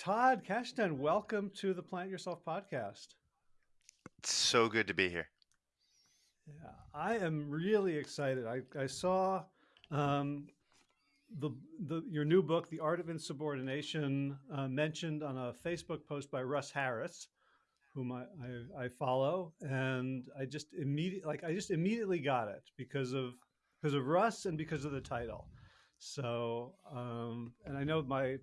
Todd Kashdan, welcome to the Plant Yourself podcast. It's so good to be here. Yeah, I am really excited. I, I saw um, the, the your new book, The Art of Insubordination, uh, mentioned on a Facebook post by Russ Harris, whom I, I, I follow, and I just immediately like I just immediately got it because of because of Russ and because of the title. So, um, and I know my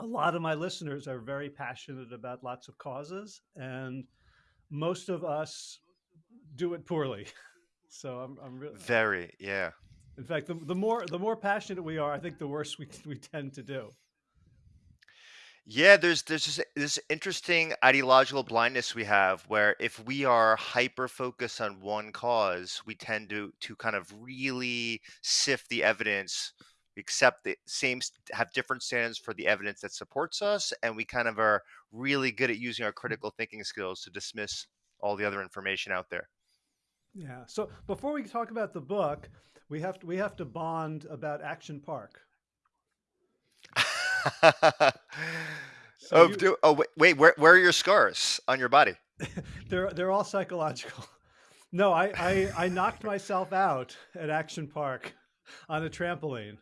a lot of my listeners are very passionate about lots of causes, and most of us do it poorly. So I'm, I'm really very, yeah. In fact, the, the more the more passionate we are, I think the worse we we tend to do. Yeah, there's there's this, this interesting ideological blindness we have where if we are hyper focused on one cause, we tend to to kind of really sift the evidence, accept the same have different standards for the evidence that supports us, and we kind of are really good at using our mm. critical thinking skills to dismiss all the other information out there. Yeah. So before we talk about the book, we have to we have to bond about Action Park. so oh, you, do, oh, wait, wait, where where are your scars on your body? they're they're all psychological. No, I, I I knocked myself out at Action Park on a trampoline.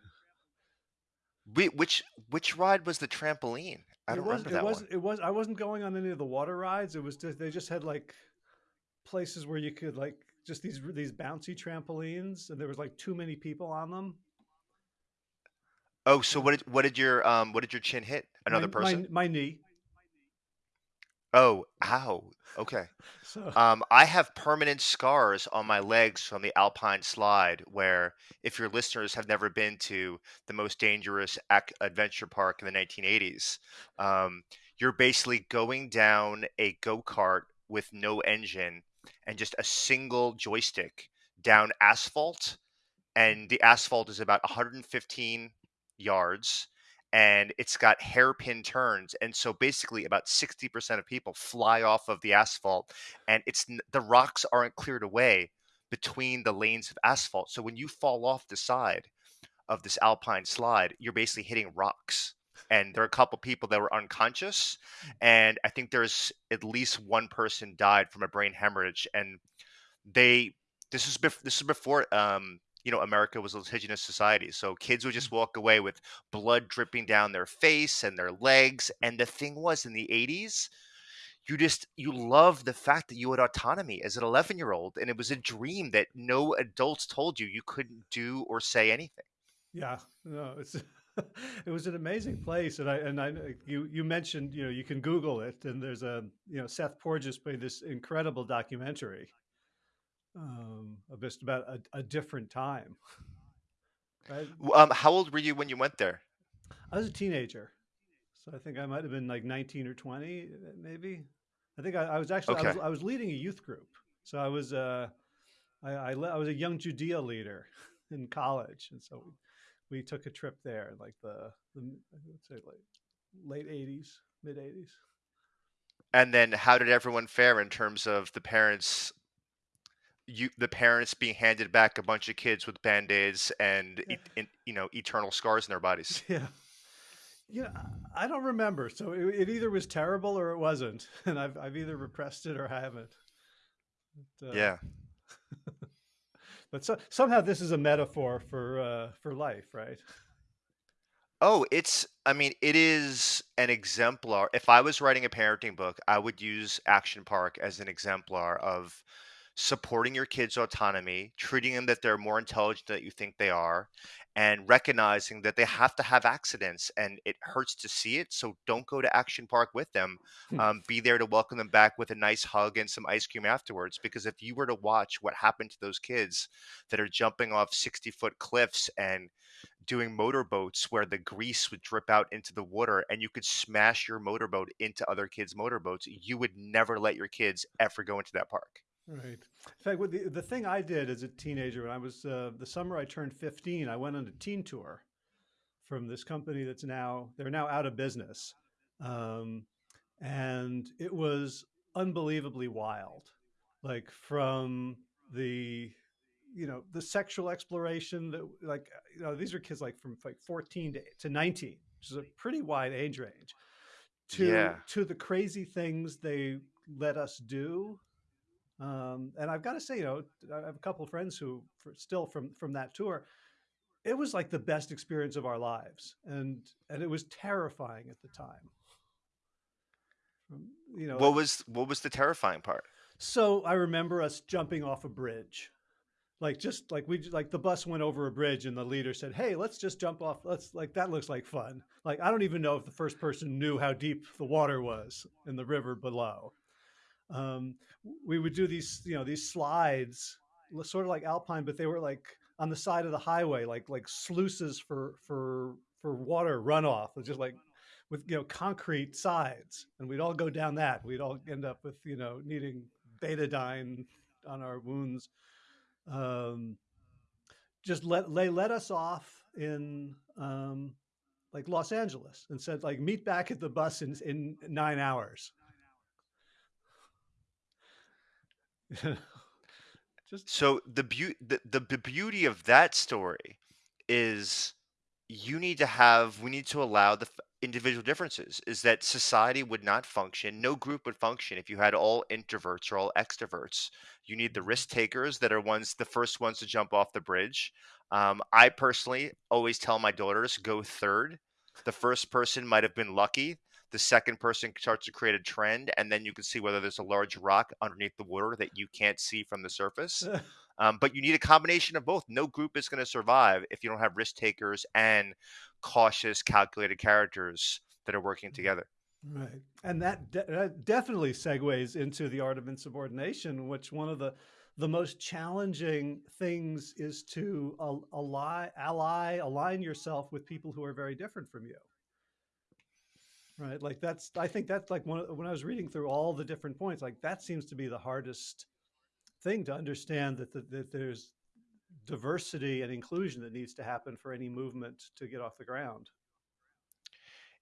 Wait, which which ride was the trampoline? I it don't was, remember that it was, one. It was I wasn't going on any of the water rides. It was just they just had like places where you could like just these these bouncy trampolines, and there was like too many people on them. Oh, so what did what did your um what did your chin hit? Another my, person? My, my knee. Oh, ow. Okay. So Um, I have permanent scars on my legs from the Alpine slide, where if your listeners have never been to the most dangerous ac- adventure park in the 1980s, um, you're basically going down a go kart with no engine and just a single joystick down asphalt. And the asphalt is about 115 yards and it's got hairpin turns. And so basically, about 60% of people fly off of the asphalt, and it's the rocks aren't cleared away between the lanes of asphalt. So when you fall off the side of this alpine slide, you're basically hitting rocks and there are a couple people that were unconscious and i think there's at least one person died from a brain hemorrhage and they this was before this was before um you know america was a litigious society so kids would just mm. walk away with blood dripping down their face and their legs mm. and the thing was in the 80s you just you love the fact that you had autonomy as an 11 year old and it was a dream that no adults told you you couldn't do or say anything. Yeah no it's it was an amazing place, and I and I you you mentioned you know you can Google it, and there's a you know Seth Porges played this incredible documentary, um, just about a, a different time. Right? Um, how old were you when you went there? I was a teenager, so I think I might have been like 19 or 20, maybe. I think I, I was actually okay. I, was, I was leading a youth group, so I was uh, I, I, I was a young Judaea leader in college, and so we took a trip there, like the, the say like late '80s, mid '80s. And then, how did everyone fare in terms of the parents? You, the parents being handed back a bunch of kids with band aids and yeah. e- you know eternal scars in their bodies. Yeah, yeah, I don't remember. So it, it, either was terrible or it wasn't, and I've I've either repressed it or i haven't. But, uh, yeah. but so, somehow this is a metaphor for uh, for life, right? Oh, it's I mean, it is an exemplar. If I was writing a parenting book, I would use Action Park as an exemplar of supporting your kids' autonomy, treating them that they're more intelligent than you think they are, and recognizing that they have to have accidents and it hurts to see it. So don't go to Action Park with them. Hmm. Um, be there to welcome them back with a nice hug and some ice cream afterwards. Because if you were to watch what happened to those kids that are jumping off 60 foot cliffs and doing motorboats where the grease would drip out into the water and you could smash your motorboat into other kids' motorboats, you would never let your kids ever go into that park. Right. In fact, the, the thing I did as a teenager, when I was uh, the summer I turned 15, I went on a teen tour from this company that's now, they're now out of business. Um, and it was unbelievably wild. Like from the, you know, the sexual exploration that like, you know, these are kids like from like 14 to, to 19, which is a pretty wide age range to Yeah. to the crazy things they let us do. Um, and I've got to say, you know, I have a couple of friends who for, still from from that tour. It was like the best experience of our lives, and and it was terrifying at the time. Um, You know, What was what was the terrifying part? so I remember us jumping off a bridge, like just like we like the bus went over a bridge, and the leader said, "Hey, let's just jump off. Let's like that looks like fun." Like I don't even know if the first person knew how deep the water was in the river below. Um, we would do these, you know, these slides, sort of like Alpine, but they were like on the side of the highway, like like sluices for for for water runoff, just like with you know concrete sides, and we'd all go down that. We'd all end up with you know needing betadine on our wounds. Um, just let they let us off in um, like Los Angeles and said like meet back at the bus in in nine hours. just So the beauty the, the the beauty of that story is you need to have we need to allow the f- individual differences is that society would not function no group would function if you had all introverts or all extroverts. You need the risk takers that are ones the first ones to jump off the bridge. Um, i personally always tell my daughters go third. The first person might have been lucky the second person starts to create a trend and then you can see whether there's a large rock underneath the water that you can't see from the surface um, but you need a combination of both. No group is going to survive if you don't have risk takers and cautious, calculated characters that are working together. Right. And that, de- that definitely segues into the art of insubordination, which one of the the most challenging things is to al- ally, ally, align yourself with people who are very different from you. Right. Like that's, I think that's like one, when I was reading through all the different points, like that seems to be the hardest thing to understand that, that, that there's diversity and inclusion that needs to happen for any movement to get off the ground.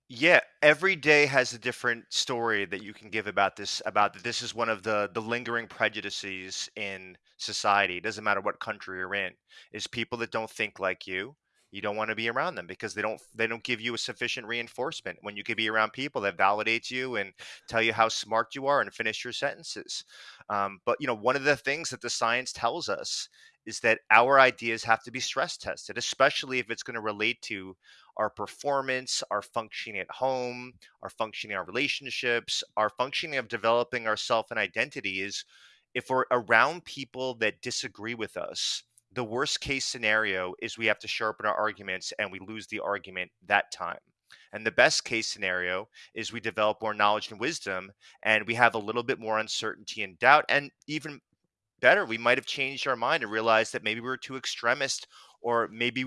Yeah, every day has a different story that you can give about this about that this is one of the the lingering prejudices in society. It doesn't matter what country you're in. Is people that don't think like you. You don't want to be around them because they don't they don't give you a sufficient reinforcement. When you can be around people that validate you and tell you how smart you are and finish your sentences. Um, but you know, one of the things that the science tells us is that our ideas have to be stress tested, especially if it's going to relate to our performance, our functioning at home, our functioning our relationships, our functioning of developing ourself and identity is if we're around people that disagree with us, the worst case scenario is we have to sharpen our arguments and we lose the argument that time. And the best case scenario is we develop more knowledge and wisdom and we have a little bit more uncertainty and doubt. And even better, we might have changed our mind and realized that maybe we were too extremist or maybe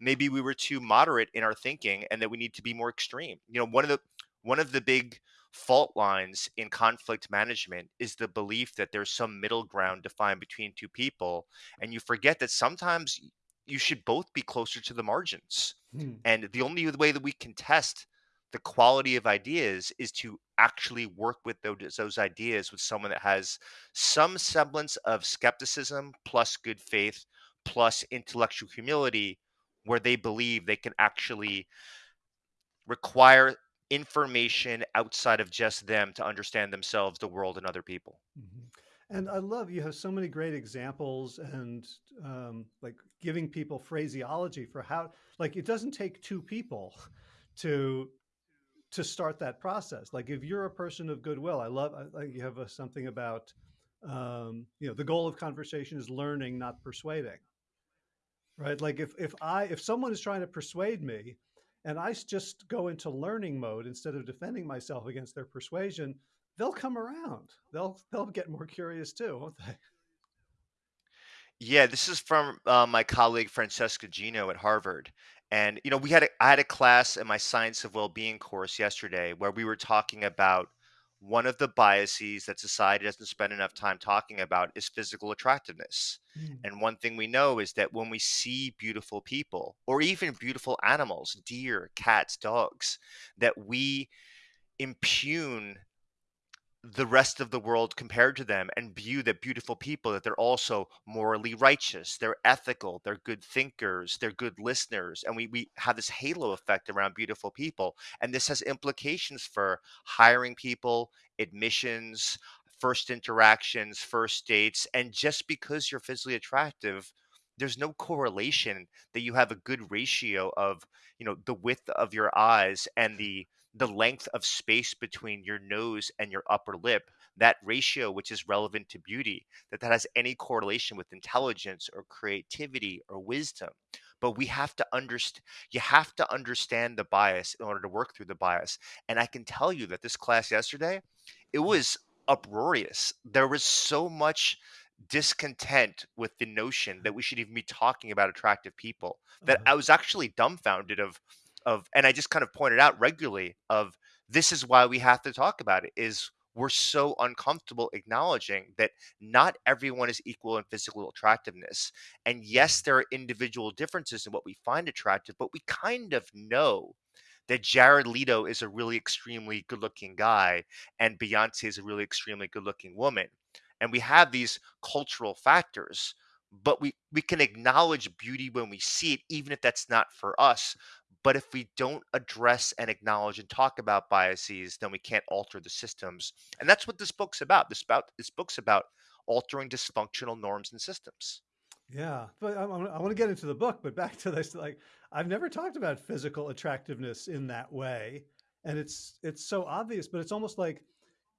maybe we were too moderate in our thinking and that we need to be more extreme. You know, one of the one of the big fault lines in conflict management is the belief that there's some middle ground to find between two people and you forget that sometimes you should both be closer to the margins. Hmm. And the only way that we can test the quality of ideas is to actually work with those, those ideas with someone that has some semblance of skepticism plus good faith plus intellectual humility where they believe they can actually require information outside of just them to understand themselves, the world, and other people. Mhm. And I love you have so many great examples and um, like giving people phraseology for how like it doesn't take two people to to start that process. Like if you're a person of goodwill, I love I, you have a, something about um, you know the goal of conversation is learning, not persuading. Right? Like if if I if someone is trying to persuade me and I just go into learning mode instead of defending myself against their persuasion, they'll come around. They'll they'll get more curious too, won't they? Yeah, this is from uh, my colleague Francesca Gino at Harvard. And you know, we had a, I had a class in my Science of Well-being course yesterday where we were talking about one of the biases that society doesn't spend enough time talking about is physical attractiveness. Mm, And one thing we know is that when we see beautiful people or even beautiful animals, deer, cats, dogs, that we impugn the rest of the world compared to them and view that beautiful people that they're also morally righteous they're ethical they're good thinkers they're good listeners and we, we have this halo effect around beautiful people and this has implications for hiring people admissions first interactions first dates and just because you're physically attractive there's no correlation that you have a good ratio of you know the width of your eyes and the the length of space between your nose and your upper lip that ratio which is relevant to beauty that that has any correlation with intelligence or creativity or wisdom. But we have to understand you have to understand the bias in order to work through the bias. And i can tell you that this class yesterday it was uproarious. There was so much discontent with the notion that we should even be talking about attractive people that Uh-huh. I was actually dumbfounded of of and I just kind of pointed out regularly of this is why we have to talk about it is we're so uncomfortable acknowledging that not everyone is equal in physical attractiveness. And yes, there are individual differences in what we find attractive, but we kind of know that Jared Leto is a really extremely good looking guy and Beyonce is a really extremely good looking woman. And we have these cultural factors, but we, we can acknowledge beauty when we see it, even if that's not for us. But if we don't address and acknowledge and talk about biases, then we can't alter the systems. And that's what this book's about. This about this book's about altering dysfunctional norms and systems. Yeah, but I, I want to get into the book, but back to this, like I've never talked about physical attractiveness in that way, and it's it's so obvious, but it's almost like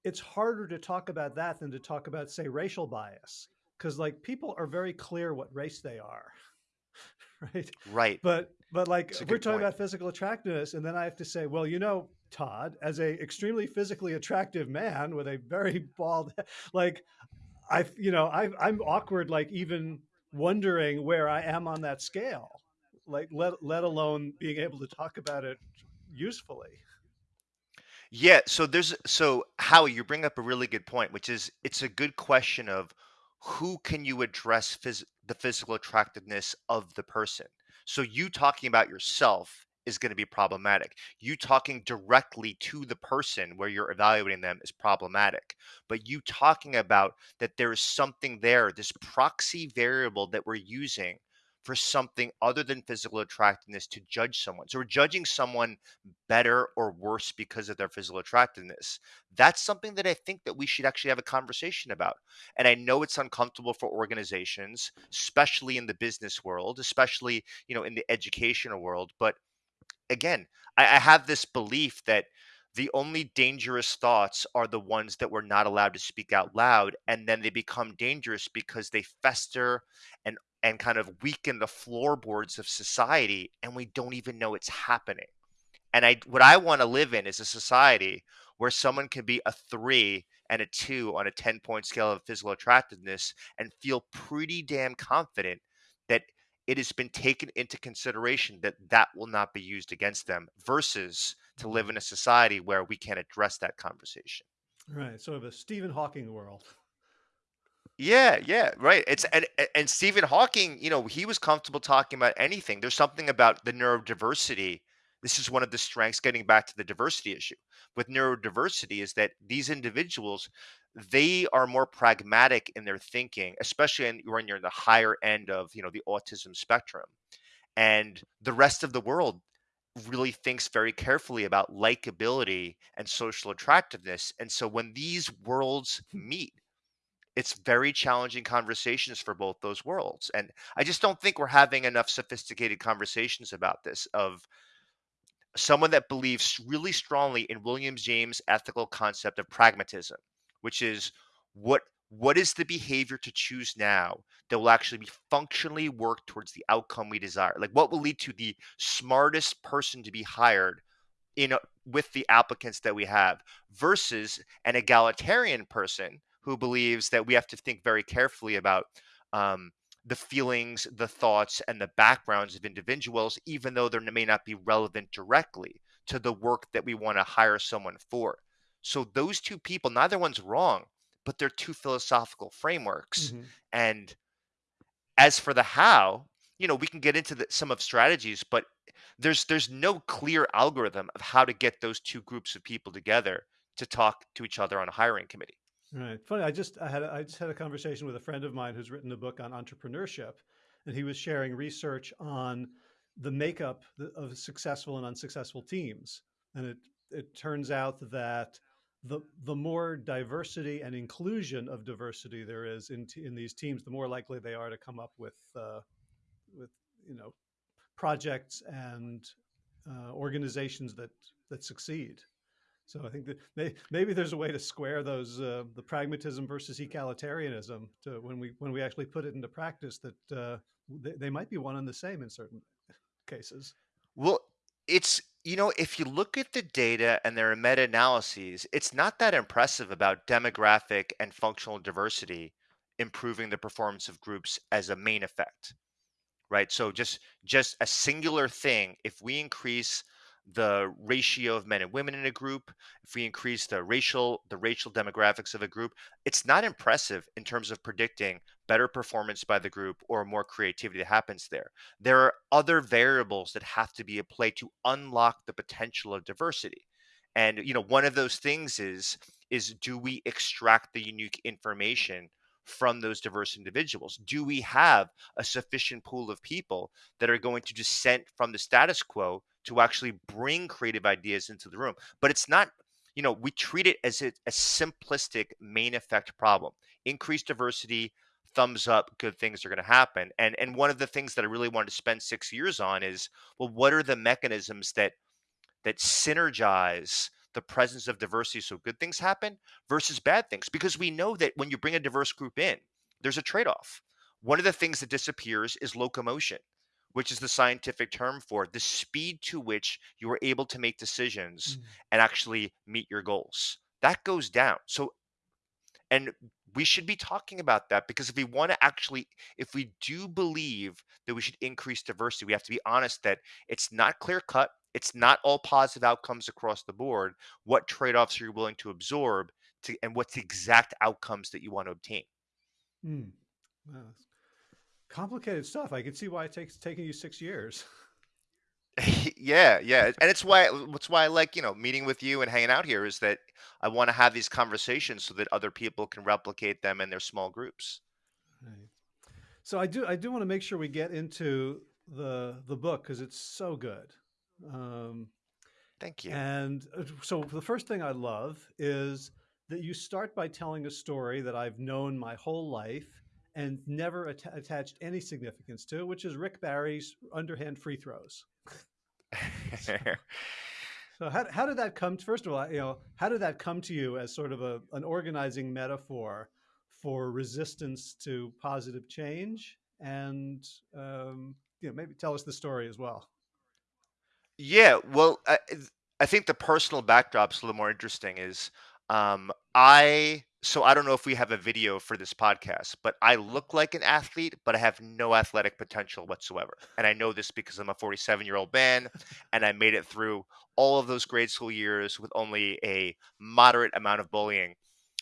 it's harder to talk about that than to talk about, say, racial bias, because like people are very clear what race they are, right? Right. But but like we're talking point. about physical attractiveness, and then I have to say, well, you know, Todd, as a extremely physically attractive man with a very bald, like I, you know, I, I'm awkward, like even wondering where I am on that scale, like let let alone being able to talk about it usefully. Yeah, so there's so Howie, you bring up a really good point, which is it's a good question of who can you address phys- the physical attractiveness of the person. So you talking about yourself is going to be problematic. You talking directly to the person where you're evaluating them is problematic. But you talking about that there is something there, this proxy variable that we're using for something other than physical attractiveness to judge someone. So we're judging someone better or worse because of their physical attractiveness. That's something that I think that we should actually have a conversation about. And I know it's uncomfortable for organizations, especially in the business world, especially, you know, in the educational world, but again, I, I have this belief that the only dangerous thoughts are the ones that we're not allowed to speak out loud, and then they become dangerous because they fester and and kind of weaken the floorboards of society, and we don't even know it's happening. And I what I want to live in is a society where someone can be a 3 and a 2 on a 10-point scale of physical attractiveness and feel pretty damn confident that it has been taken into consideration that that will not be used against them versus to live Mhm. in a society where we can't address that conversation. Right, sort of a Stephen Hawking world. Yeah, yeah, right. It's and and Stephen Hawking, you know, he was comfortable talking about anything. There's something about the neurodiversity. This is one of the strengths, getting back to the diversity issue with neurodiversity, is that these individuals, they are more pragmatic in their thinking, especially in, when you're in the higher end of, you know, the autism spectrum. And the rest of the world really thinks very carefully about likability and social attractiveness. And so when these worlds meet, it's very challenging conversations for both those worlds. And I just don't think we're having enough sophisticated conversations about this of someone that believes really strongly in William James' ethical concept of pragmatism, which is what what is the behavior to choose now that will actually be functionally work towards the outcome we desire? Like what will lead to the smartest person to be hired in a, with the applicants that we have versus an egalitarian person who believes that we have to think very carefully about um, the feelings, the thoughts, and the backgrounds of individuals, even though they may not be relevant directly to the work that we want to hire someone for. So those two people, neither one's wrong, but they're two philosophical frameworks. hmm And as for the how, you know, we can get into the, some of strategies, but there's there's no clear algorithm of how to get those two groups of people together to talk to each other on a hiring committee. Right. Funny. I just I had I just had a conversation with a friend of mine who's written a book on entrepreneurship, and he was sharing research on the makeup of successful and unsuccessful teams. And it it turns out that the the more diversity and inclusion of diversity there is in in these teams, the more likely they are to come up with uh, with you know projects and uh, organizations that that succeed. So I think that may, maybe there's a way to square those uh, the pragmatism versus egalitarianism to when we when we actually put it into practice that uh, they, they might be one and the same in certain cases. Well, it's you know if you look at the data and there are meta-analyses, it's not that impressive about demographic and functional diversity improving the performance of groups as a main effect right so just just a singular thing if we increase the ratio of men and women in a group, if we increase the racial the racial demographics of a group, it's not impressive in terms of predicting better performance by the group or more creativity that happens there. There are other variables that have to be at play to unlock the potential of diversity. And you know, one of those things is is do we extract the unique information from those diverse individuals? Do we have a sufficient pool of people that are going to dissent from the status quo to actually bring creative ideas into the room? But it's not, you know, we treat it as a, a simplistic main effect problem. Increased diversity, thumbs up, good things are going to happen. And and one of the things that I really wanted to spend six years on is, well, what are the mechanisms that that synergize the presence of diversity so good things happen versus bad things because we know that when you bring a diverse group in there's a trade-off one of the things that disappears is locomotion which is the scientific term for the speed to which you are able to make decisions mm. and actually meet your goals that goes down so and we should be talking about that because if we want to actually if we do believe that we should increase diversity we have to be honest that it's not clear cut it's not all positive outcomes across the board. What trade offs are you willing to absorb to, and what's the exact outcomes that you want to obtain? Hmm. Wow. Complicated stuff. I can see why it takes taking you six years. yeah, yeah, and it's why it's why I like you know meeting with you and hanging out here is that I want to have these conversations so that other people can replicate them in their small groups. Right. So I do I do want to make sure we get into the the book because it's so good. Um, Thank you. And uh, so the first thing I love is that you start by telling a story that I've known my whole life and never at attached any significance to, which is Rick Barry's underhand free throws. so how, how did that come to, first of all, you know, how did that come to you as sort of a, an organizing metaphor for resistance to positive change? And, um, you know, maybe tell us the story as well. Yeah, well, I, I think the personal backdrop's a little more interesting. Is um, I so I don't know if we have a video for this podcast, but I look like an athlete, but I have no athletic potential whatsoever. And I know this because I'm a 47 year old man, and I made it through all of those grade school years with only a moderate amount of bullying,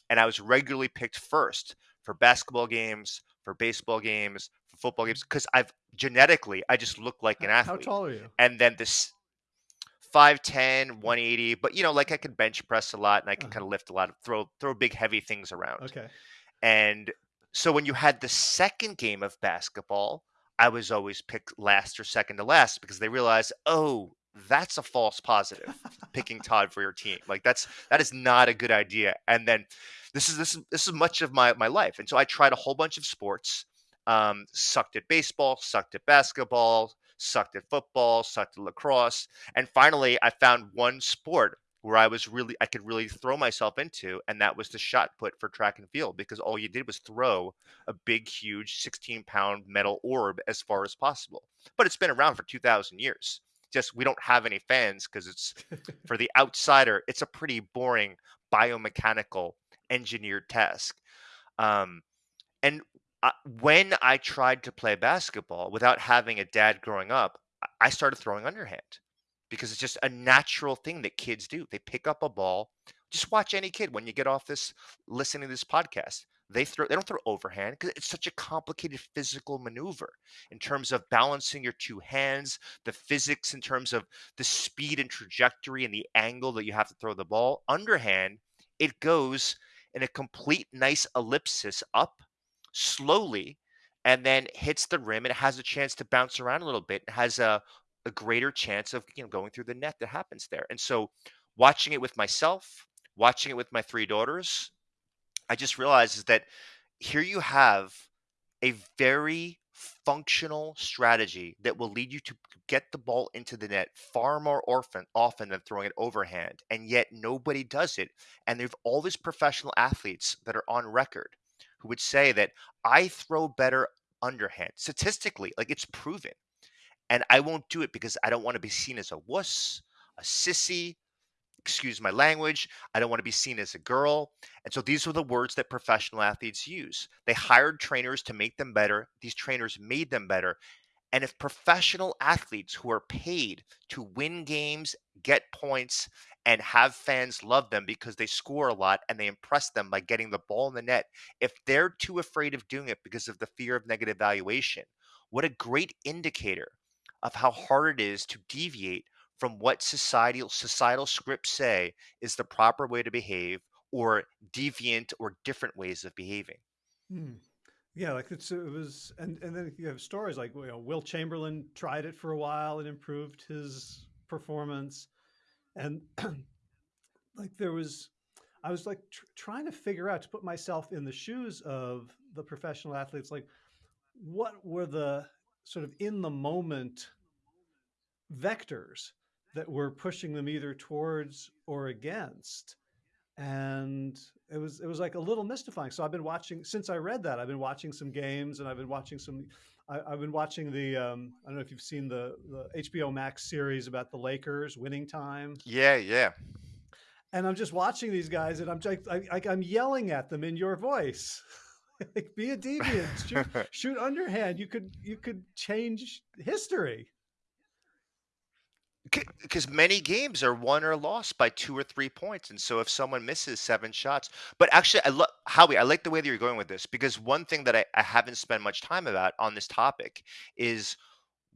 and I was regularly picked first for basketball games, for baseball games, for football games, because I've genetically I just look like an athlete. How tall are you? And then this 5'10, 180, but you know, like I can bench press a lot and I can uh-huh. kind of lift a lot, of, throw throw big heavy things around. Okay. And so when you had the second game of basketball, I was always picked last or second to last because they realized, oh, that's a false positive picking Todd for your team. Like that's that is not a good idea. And then this is this is this is much of my my life. And so I tried a whole bunch of sports. Um, sucked at baseball, sucked at basketball, sucked at football, sucked at lacrosse. And finally, I found one sport where I was really, I could really throw myself into, and that was the shot put for track and field because all you did was throw a big, huge 16 pound metal orb as far as possible. But it's been around for 2,000 years. Just we don't have any fans because it's for the outsider, it's a pretty boring biomechanical engineered task. Um, and when I tried to play basketball without having a dad growing up, I started throwing underhand because it's just a natural thing that kids do. They pick up a ball. Just watch any kid when you get off this listening to this podcast. they throw they don't throw overhand because it's such a complicated physical maneuver in terms of balancing your two hands, the physics in terms of the speed and trajectory and the angle that you have to throw the ball. Underhand, it goes in a complete nice ellipsis up slowly and then hits the rim and has a chance to bounce around a little bit and has a, a greater chance of you know going through the net that happens there. And so watching it with myself, watching it with my three daughters, I just realized is that here you have a very functional strategy that will lead you to get the ball into the net far more often often than throwing it overhand and yet nobody does it and there've all these professional athletes that are on record who would say that I throw better underhand statistically like it's proven and I won't do it because I don't want to be seen as a wuss a sissy excuse my language. I don't want to be seen as a girl. And so these were the words that professional athletes use. They hired trainers to make them better. These trainers made them better. And if professional athletes who are paid to win games, get points, and have fans love them because they score a lot and they impress them by getting the ball in the net, if they're too afraid of doing it because of the fear of negative valuation, what a great indicator of how hard it is to deviate from what societal societal scripts say is the proper way to behave or deviant or different ways of behaving. Hmm. Yeah, like it's, it was, and, and then you have stories like you know, Wilt Chamberlain tried it for a while and improved his performance, and like there was, I was like tr trying to figure out to put myself in the shoes of the professional athletes, like what were the sort of in the moment vectors that were pushing them either towards or against and it was it was like a little mystifying. So i've been watching since i read that i've been watching some games and i've been watching some I, have been watching the um, i don't know if you've seen the, the hbo max series about the lakers winning time. Yeah yeah. And i'm just watching these guys and i'm like I, i'm yelling at them in your voice. Like be a deviant. Shoot, shoot underhand. You could you could change history because many games are won or lost by two or three points, and so if someone misses seven shots, but actually, I love Howie. I like the way that you're going with this because one thing that I, I haven't spent much time about on this topic is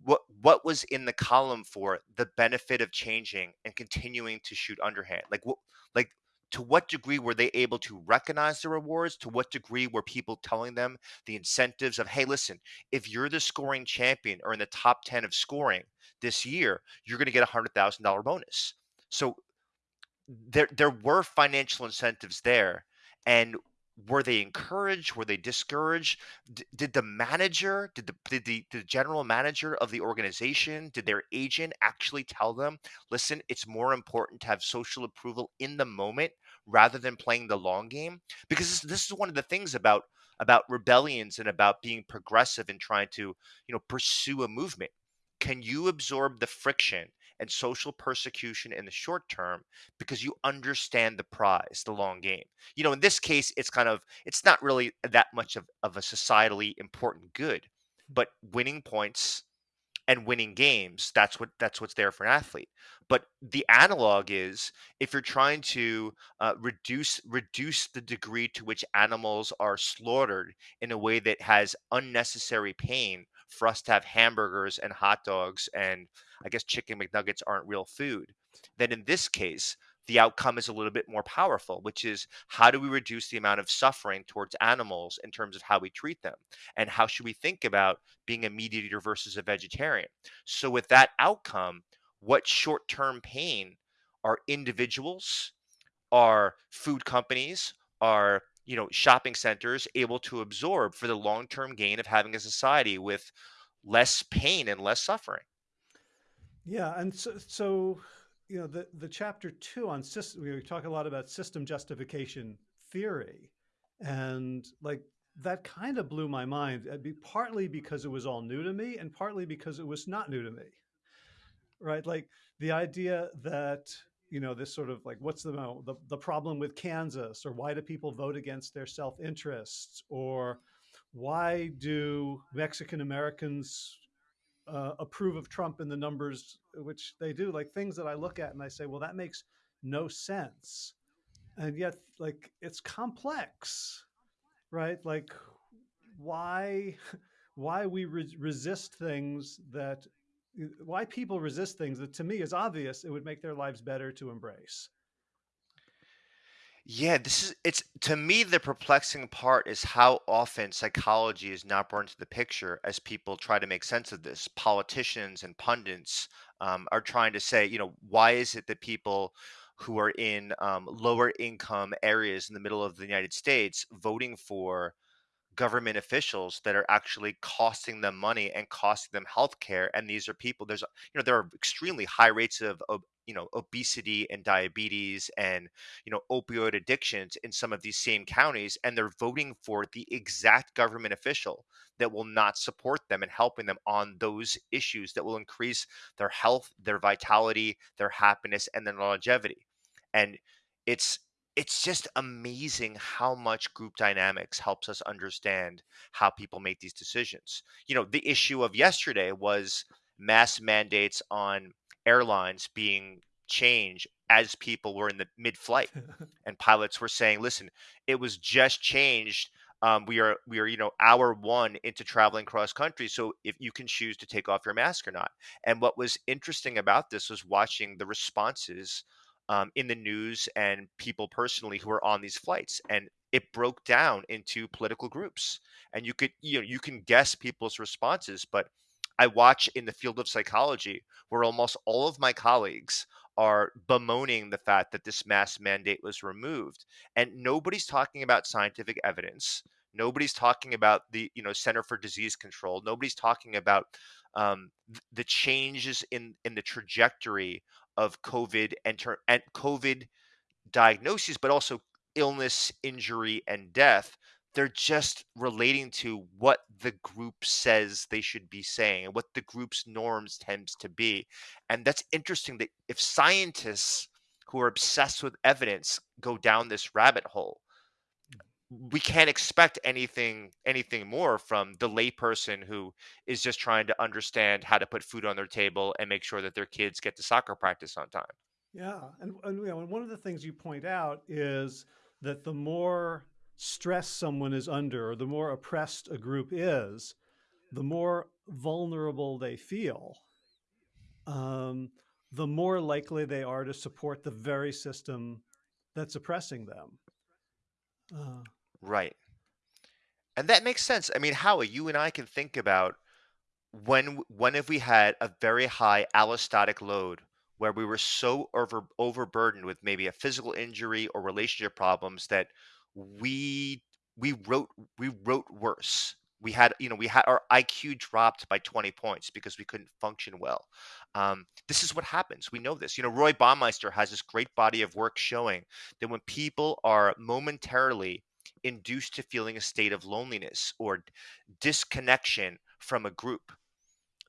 what what was in the column for the benefit of changing and continuing to shoot underhand. Like what, like to what degree were they able to recognize the rewards? To what degree were people telling them the incentives of, hey, listen, if you're the scoring champion or in the top 10 of scoring this year, you're going to get a $100,000 bonus. So there, there were financial incentives there. And were they encouraged? Were they discouraged? D- did the manager, did the, did the the general manager of the organization, did their agent actually tell them, listen, it's more important to have social approval in the moment rather than playing the long game? Because this, this is one of the things about about rebellions and about being progressive and trying to you know pursue a movement. Can you absorb the friction and social persecution in the short term because you understand the prize, the long game. You know, in this case, it's kind of it's not really that much of, of a societally important good, but winning points and winning games, that's what that's what's there for an athlete. But the analog is if you're trying to uh, reduce reduce the degree to which animals are slaughtered in a way that has unnecessary pain for us to have hamburgers and hot dogs and I guess chicken McNuggets aren't real food, then in this case, the outcome is a little bit more powerful, which is how do we reduce the amount of suffering towards animals in terms of how we treat them? And how should we think about being a meat eater versus a vegetarian? So, with that outcome, what short term pain are individuals, are food companies, are you know shopping centers able to absorb for the long term gain of having a society with less pain and less suffering yeah, and so, so you know, the the chapter two on system, we talk a lot about system justification theory, and like that kind of blew my mind. Uh, be partly because it was all new to me, and partly because it was not new to me. Right, like the idea that you know this sort of like what's the uh, the, the problem with Kansas, or why do people vote against their self interests, or why do Mexican Americans uh, approve of Trump in the numbers which they do, like things that I look at and I say, well, that makes no sense. And yet, like, it's complex, right? Like why why we re- resist things that why people resist things that to me is obvious it would make their lives better to embrace. Yeah, this is it's to me the perplexing part is how often psychology is not brought into the picture as people try to make sense of this. Politicians and pundits um, are trying to say, you know, why is it that people who are in um, lower income areas in the middle of the United States voting for government officials that are actually costing them money and costing them health care and these are people there's you know there are extremely high rates of, of you know obesity and diabetes and you know opioid addictions in some of these same counties and they're voting for the exact government official that will not support them and helping them on those issues that will increase their health their vitality their happiness and their longevity. And it's it's just amazing how much group dynamics helps us understand how people make these decisions. You know, the issue of yesterday was mass mandates on airlines being changed as people were in the mid flight and pilots were saying, listen, it was just changed. Um, we are we are you know hour one into traveling cross country so if you can choose to take off your mask or not and what was interesting about this was watching the responses um, in the news and people personally who are on these flights and it broke down into political groups. And you could you know you can guess people's responses but i watch in the field of psychology where almost all of my colleagues are bemoaning the fact that this mass mandate was removed and nobody's talking about scientific evidence. Nobody's talking about the you know center for disease control. Nobody's talking about um, the changes in in the trajectory of COVID and, ter- and COVID diagnoses, but also illness, injury, and death. They're just relating to what the group says they should be saying and what the group's norms tends to be. And that's interesting that if scientists who are obsessed with evidence go down this rabbit hole, we can't expect anything anything more from the layperson who is just trying to understand how to put food on their table and make sure that their kids get to soccer practice on time. Yeah, and, and you know, one of the things you point out is that the more stress someone is under, or the more oppressed a group is, the more vulnerable they feel. Um, the more likely they are to support the very system that's oppressing them. Uh, Right. And that makes sense. I mean, Howie, you and I can think about when when have we had a very high allostatic load where we were so over overburdened with maybe a physical injury or relationship problems that we we wrote we wrote worse we had you know we had our iq dropped by 20 points because we couldn't function well um, this is what happens we know this you know roy baumeister has this great body of work showing that when people are momentarily induced to feeling a state of loneliness or disconnection from a group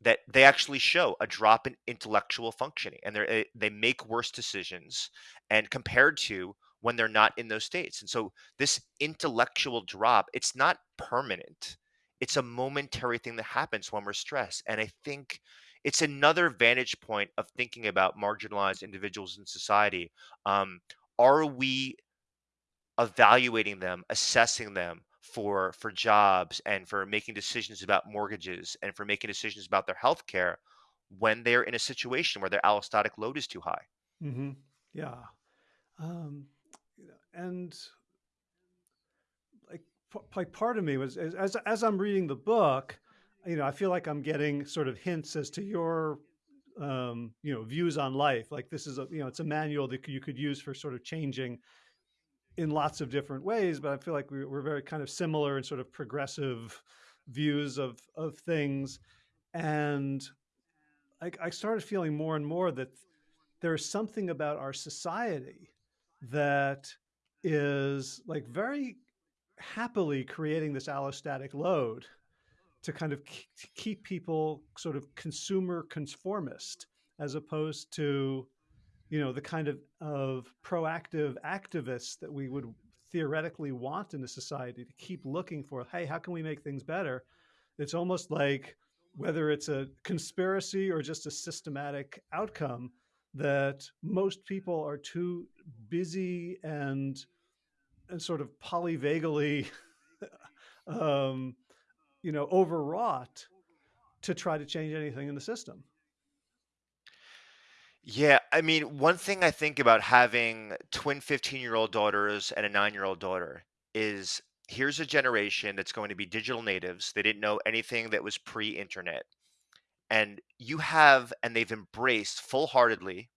that they actually show a drop in intellectual functioning and they eh, they make worse decisions and compared to when they're not in those states. And so this intellectual drop it's not permanent. It's a momentary thing that happens when we're stressed. And i think it's another vantage point of thinking about marginalized individuals in society. Um, are we evaluating them, assessing them for for jobs and for making decisions about mortgages and for making decisions about their health care when they're in a situation where their allostatic load is too high. Mm-hmm. Yeah. Um, and like, like part of me was as, as I'm reading the book, you know, I feel like I'm getting sort of hints as to your um, you know, views on life. Like this is a, you know, it's a manual that you could use for sort of changing in lots of different ways, but I feel like we, are very kind of similar in sort of progressive views of of things, and I, I started feeling more and more that there's something about our society that is like very happily creating this allostatic load to kind of keep people sort of consumer conformist as opposed to you know, the kind of, of proactive activists that we would theoretically want in a society to keep looking for, hey, how can we make things better? It's almost like whether it's a conspiracy or just a systematic outcome that most people are too busy and and sort of polyvagally um, you know, overwrought to try to change anything in the system. Yeah, I mean, one thing I think about having twin 15-year-old daughters and a 9-year-old daughter is here's a generation that's going to be digital natives. They didn't know anything that was pre-internet. And you have and they've embraced full-heartedly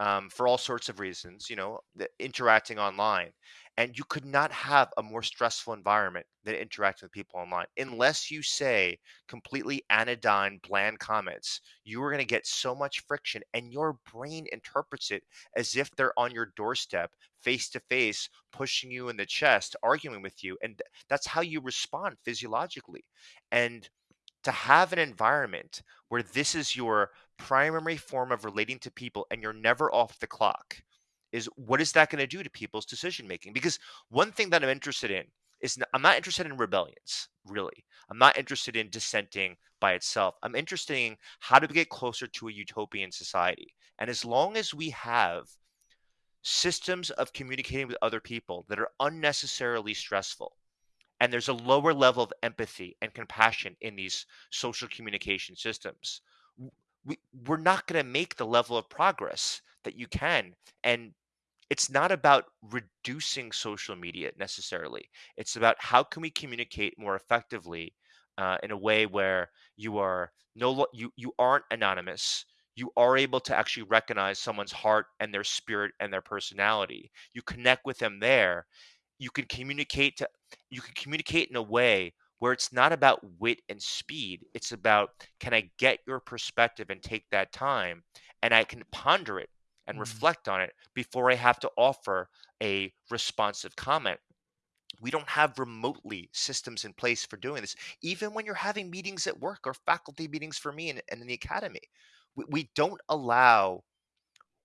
um, for all sorts of reasons, you know, the, interacting online. And you could not have a more stressful environment than interacting with people online. Unless you say completely anodyne, bland comments, you are going to get so much friction, and your brain interprets it as if they're on your doorstep, face to face, pushing you in the chest, arguing with you. And th- that's how you respond physiologically. And to have an environment where this is your primary form of relating to people and you're never off the clock is what is that going to do to people's decision making? Because one thing that i'm interested in is I'm not interested in rebellions really. I'm not interested in dissenting by itself. I'm interested in how to get closer to a utopian society. And as long as we have systems of communicating with other people that are unnecessarily stressful and there's a lower level of empathy and compassion in these social communication systems we, we're not going to make the level of progress that you can and it's not about reducing social media necessarily. It's about how can we communicate more effectively uh, in a way where you are no you you aren't anonymous. You are able to actually recognize someone's heart and their spirit and their personality. You connect with them there. You can communicate to you can communicate in a way where it's not about wit and speed it's about can i get your perspective and take that time and i can ponder it and Mm. reflect on it before i have to offer a responsive comment we don't have remotely systems in place for doing this even when you're having meetings at work or faculty meetings for me and, and in the academy we, we don't allow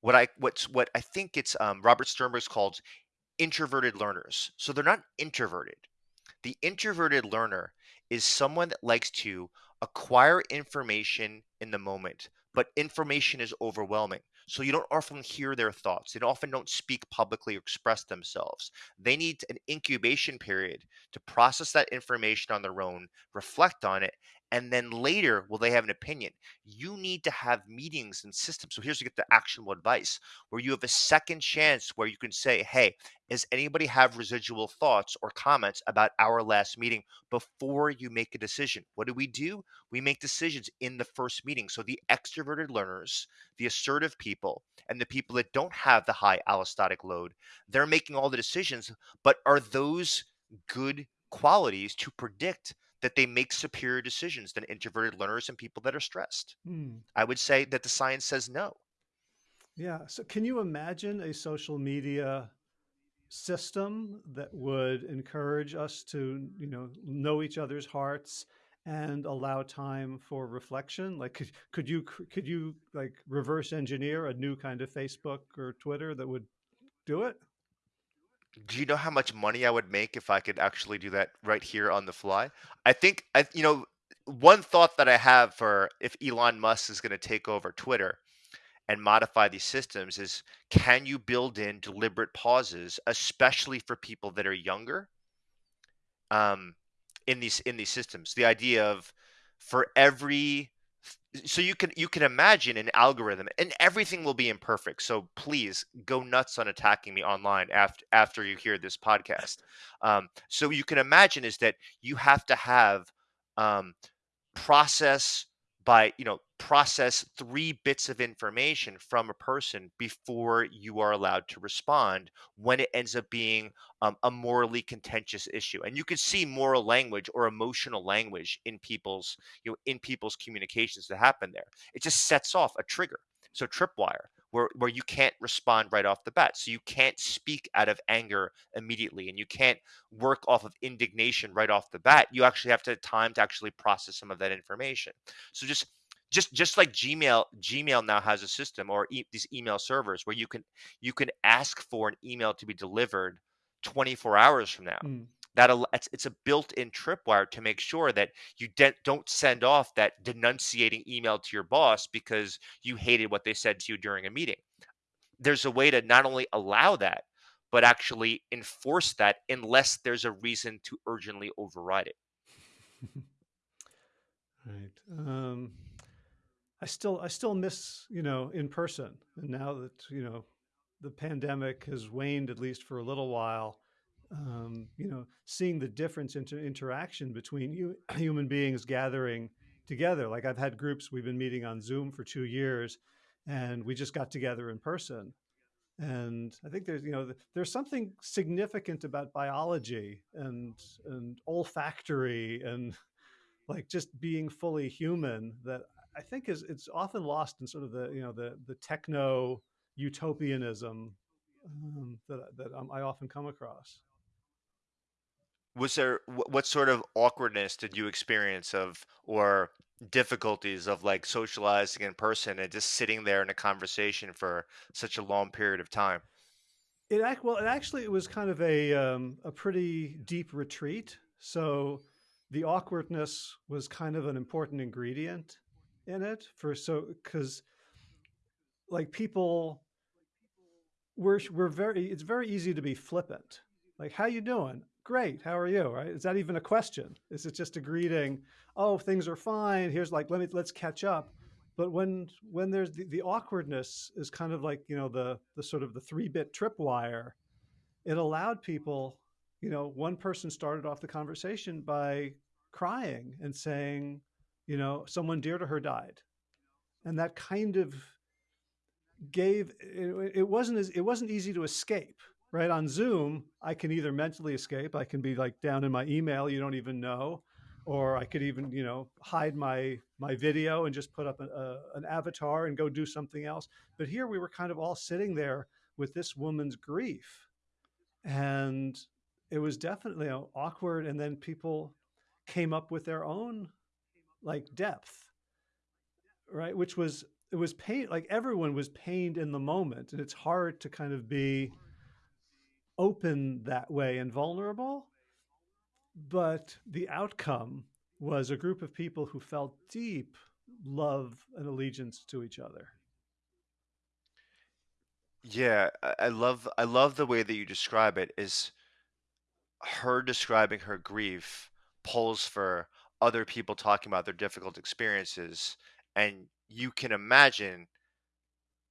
what i what's what i think it's um, robert sternberg's called introverted learners. So they're not introverted. The introverted learner is someone that likes to acquire information in the moment, but information is overwhelming. So you don't often hear their thoughts. They often don't speak publicly or express themselves. They need an incubation period to process that information on their own, reflect on it, and then later will they have an opinion. You need to have meetings and systems. So here's to get the actionable advice where you have a second chance where you can say, hey, does anybody have residual thoughts or comments about our last meeting before you make a decision? What do we do? We make decisions in the first meeting. So the extroverted learners, the assertive people, and the people that don't have the high allostatic load, they're making all the decisions. But are those good qualities to predict that they make superior decisions than introverted learners and people that are stressed? Hmm. I would say that the science says no. Yeah. So, can you imagine a social media system that would encourage us to, you know, know each other's hearts and allow time for reflection? Like, could, could you could you like reverse engineer a new kind of Facebook or Twitter that would do it? Do you know how much money I would make if I could actually do that right here on the fly? I think I you know, one thought that I have for if Elon Musk is going to take over Twitter and modify these systems is can you build in deliberate pauses, especially for people that are younger, um, in these in these systems? The idea of for every so you can you can imagine an algorithm and everything will be imperfect so please go nuts on attacking me online after after you hear this podcast. Um, so you can imagine is that you have to have um, process by you know process three bits of information from a person before you are allowed to respond when it ends up being um, a morally contentious issue and you can see moral language or emotional language in people's you know in people's communications that happen there. It just sets off a trigger. So tripwire where, where you can't respond right off the bat. So you can't speak out of anger immediately and you can't work off of indignation right off the bat. You actually have to have time to actually process some of that information. So just just just like gmail gmail now has a system or e- these email servers where you can you can ask for an email to be delivered 24 hours from now Mm. that it's, it's a built-in tripwire to make sure that you don't send off that denunciating email to your boss because you hated what they said to you during a meeting there's a way to not only allow that, but actually enforce that unless there's a reason to urgently override it. right. Um, I still I still miss you know in person, and now that you know the pandemic has waned at least for a little while, um, you know, seeing the difference in interaction between you, human beings gathering together. Like I've had groups we've been meeting on Zoom for two years, and we just got together in person. And I think there's you know there's something significant about biology and and olfactory and like just being fully human that I think is it's often lost in sort of the you know the the techno utopianism um, that that um, I often come across. Was there what sort of awkwardness did you experience of or difficulties of like socializing in person and just sitting there in a conversation for such a long period of time? It act well. It actually it was kind of a um, a pretty deep retreat. So the awkwardness was kind of an important ingredient in it for so because like people we're we're very it's very easy to be flippant. Like how you doing? Great how are you? Right? Is that even a question? Is it just a greeting oh things are fine. Here's like let me let's catch up. But when when there's the, the awkwardness is kind of like you know the the sort of the three bit tripwire. It allowed people you know one person started off the conversation by crying and saying you know, someone dear to her died. And that kind of gave it, wasn't as it wasn't easy to escape right? On zoom i can either mentally escape i can be like down in my email you don't even know or i could even you know hide my my video and just put up a, a, an avatar and go do something else. But here we were kind of all sitting there with this woman's grief. And it was definitely you know, awkward and then people came up with their own like depth, right? Which was, it was pain, like everyone was pained in the moment. And it's hard to kind of be open that way and vulnerable. But the outcome was a group of people who felt deep love and allegiance to each other. Yeah, I love I love the way that you describe it is her describing her grief pulls for other people talking about their difficult experiences and you can imagine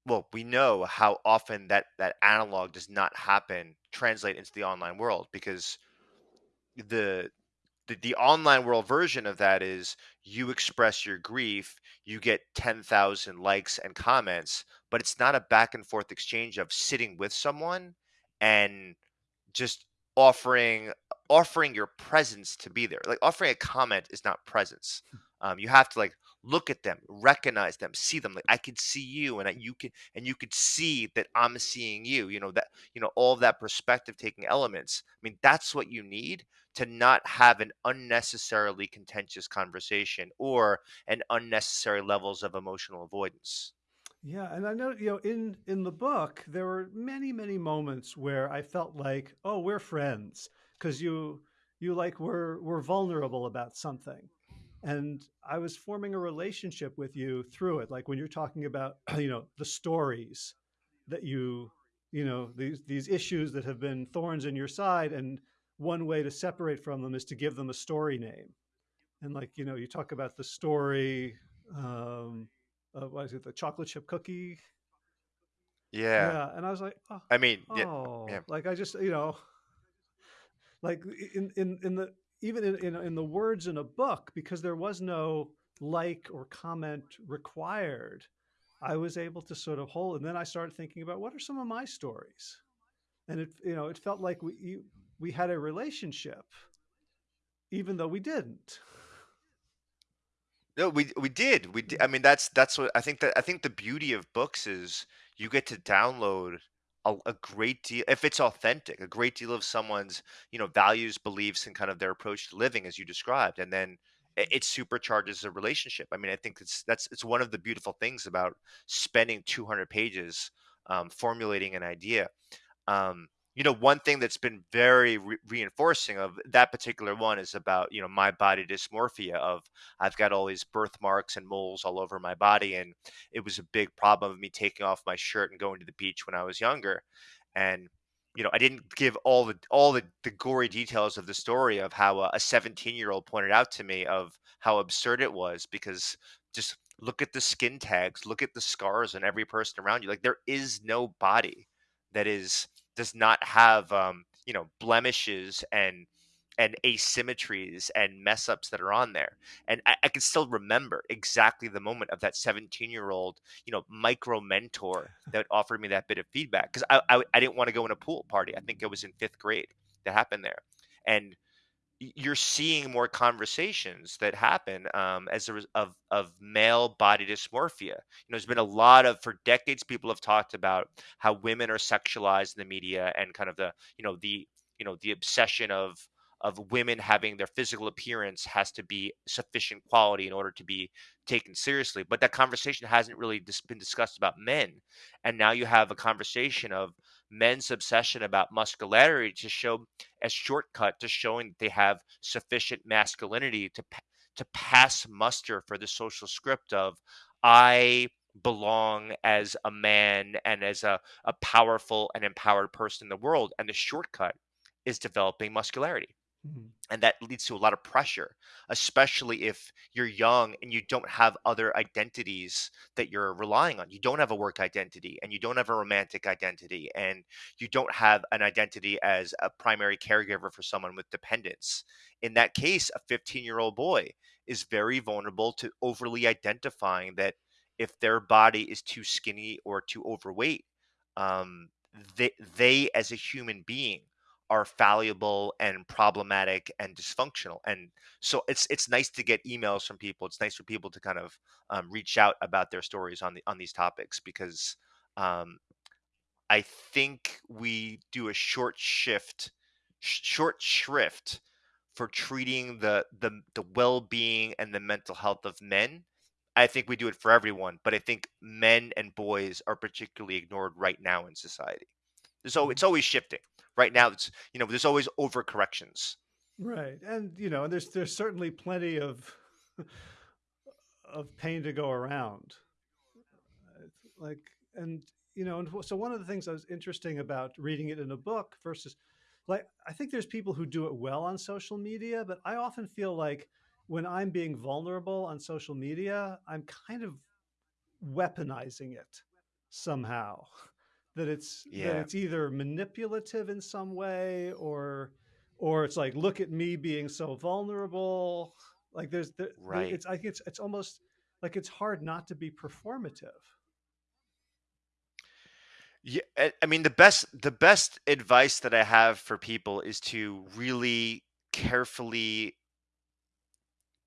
well we know how often that that analog does not happen translate into the online world because the the, the online world version of that is you express your grief you get 10,000 likes and comments but it's not a back and forth exchange of sitting with someone and just offering offering your presence to be there. Like offering a comment is not presence. Um, you have to like look at them, recognize them, see them. Like I can see you, and you can, and you could see that I'm seeing you. You know that you know all that perspective taking elements. I mean, that's what you need to not have an unnecessarily contentious conversation or an unnecessary levels of emotional avoidance. Yeah, and I know, you know, in in the book, there were many, many moments where I felt like, oh, we're friends because you you like were were vulnerable about something. And I was forming a relationship with you through it. Like when you're talking about, you know, the stories that you, you know, these these issues that have been thorns in your side and one way to separate from them is to give them a story name. And like, you know, you talk about the story um, uh, what is it, the chocolate chip cookie? Yeah. Yeah, and I was like, oh, I mean, yeah, oh, yeah. like I just, you know, like in in in the even in, in in the words in a book because there was no like or comment required. I was able to sort of hold, and then I started thinking about what are some of my stories, and it you know it felt like we we had a relationship, even though we didn't. No, we we did. We did. Mm. I mean, that's that's what I think that I think the beauty of books is you get to download a, a great deal if it's authentic, a great deal of someone's, you know, values, beliefs, and kind of their approach to living as you described, and then it, it supercharges the relationship. I mean, I think it's that's it's one of the beautiful things about spending 200 pages um, formulating an idea. Um, you know, one thing that's been very re- reinforcing of that particular one is about, you know, my body dysmorphia of I've got all these birthmarks and moles all over my body. And it was a big problem of me taking off my shirt and going to the beach when I was younger. And you know, I didn't give all the all the, the gory details of the story of how uh, a 17 year old pointed out to me of how absurd it was because just look at the skin tags, look at the scars on every person around you. Like there is no body that is does not have um, you know blemishes and and asymmetries and mess ups that are on there. And I, I can still remember exactly the moment of that 17 year old, you know, micro mentor that offered me that bit of feedback because I, I, I didn't want to go in a pool party. I think it was in fifth grade that happened there. And you're seeing more conversations that happen um, as a of of male body dysmorphia. You know, there's been a lot of for decades people have talked about how women are sexualized in the media and kind of the you know the you know the obsession of of women having their physical appearance has to be sufficient quality in order to be taken seriously. But that conversation hasn't really dis- been discussed about men, and now you have a conversation of men's obsession about muscularity to show a shortcut to showing that they have sufficient masculinity to to pass muster for the social script of I belong as a man and as a, a powerful and empowered person in the world. And the shortcut is developing muscularity Mhm. and that leads to a lot of pressure especially if you're young and you don't have other identities that you're relying on you don't have a work identity and you don't have a romantic identity and you don't have an identity as a primary caregiver for someone with dependence in that case a 15 year old boy is very vulnerable to overly identifying that if their body is too skinny or too overweight um, they, they as a human being are fallible and problematic and dysfunctional. And so it's it's nice to get emails from people. It's nice for people to kind of um, reach out about their stories on the on these topics because um, I think we do a short shift, sh- short shrift for treating the the the well being and the mental health of men. I think we do it for everyone, but I think men and boys are particularly ignored right now in society. So it's always shifting. Right now, it's you know, there's always overcorrections. Right, and you know, and there's there's certainly plenty of of pain to go around. Like, and you know, and so one of the things that was interesting about reading it in a book versus, like, I think there's people who do it well on social media, but I often feel like when I'm being vulnerable on social media, I'm kind of weaponizing it somehow. That it's that it's either manipulative in some way or or it's like look at me being so vulnerable. Like there's there, there right. it's I think it's it's almost like it's hard not to be performative. Yeah, I I mean the best the best advice that I have for people is to really carefully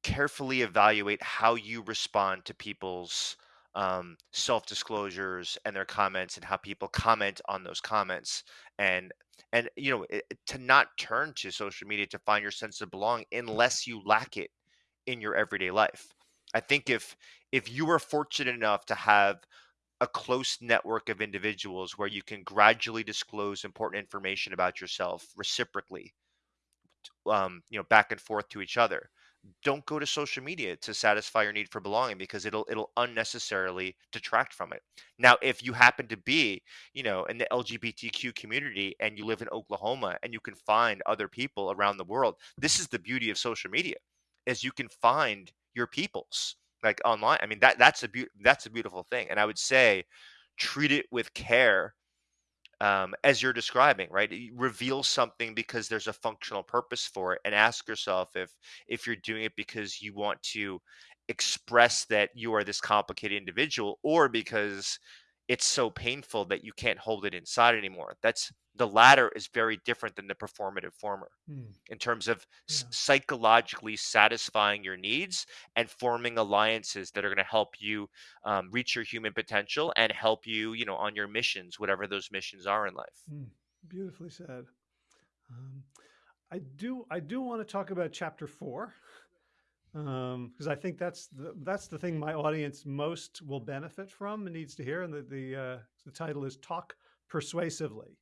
carefully evaluate how you respond to people's um, self disclosures and their comments and how people comment on those comments and and you know it, to not turn to social media to find your sense of belonging unless you lack it in your everyday life. I think if if you are fortunate enough to have a close network of individuals where you can gradually disclose important information about yourself reciprocally um, you know back and forth to each other don't go to social media to satisfy your need for belonging because it'll it'll unnecessarily detract from it. Now, if you happen to be, you know, in the LGBTQ community and you live in Oklahoma and you can find other people around the world, this is the beauty of social media, is you can find your peoples like online. I mean that that's a beau- that's a beautiful thing, and I would say treat it with care um, as you're describing, right? Reveal something because there's a functional purpose for it, and ask yourself if if you're doing it because you want to express that you are this complicated individual, or because it's so painful that you can't hold it inside anymore. That's the latter is very different than the performative former Hmm, in terms of s- yeah. psychologically satisfying your needs and forming alliances that are going to help you um, reach your human potential and help you you know on your missions whatever those missions are in life Hmm, beautifully said. Um, I do I do want to talk about chapter four um, because I think that's the, that's the thing my audience most will benefit from and needs to hear. And the the, uh, the title is "Talk Persuasively."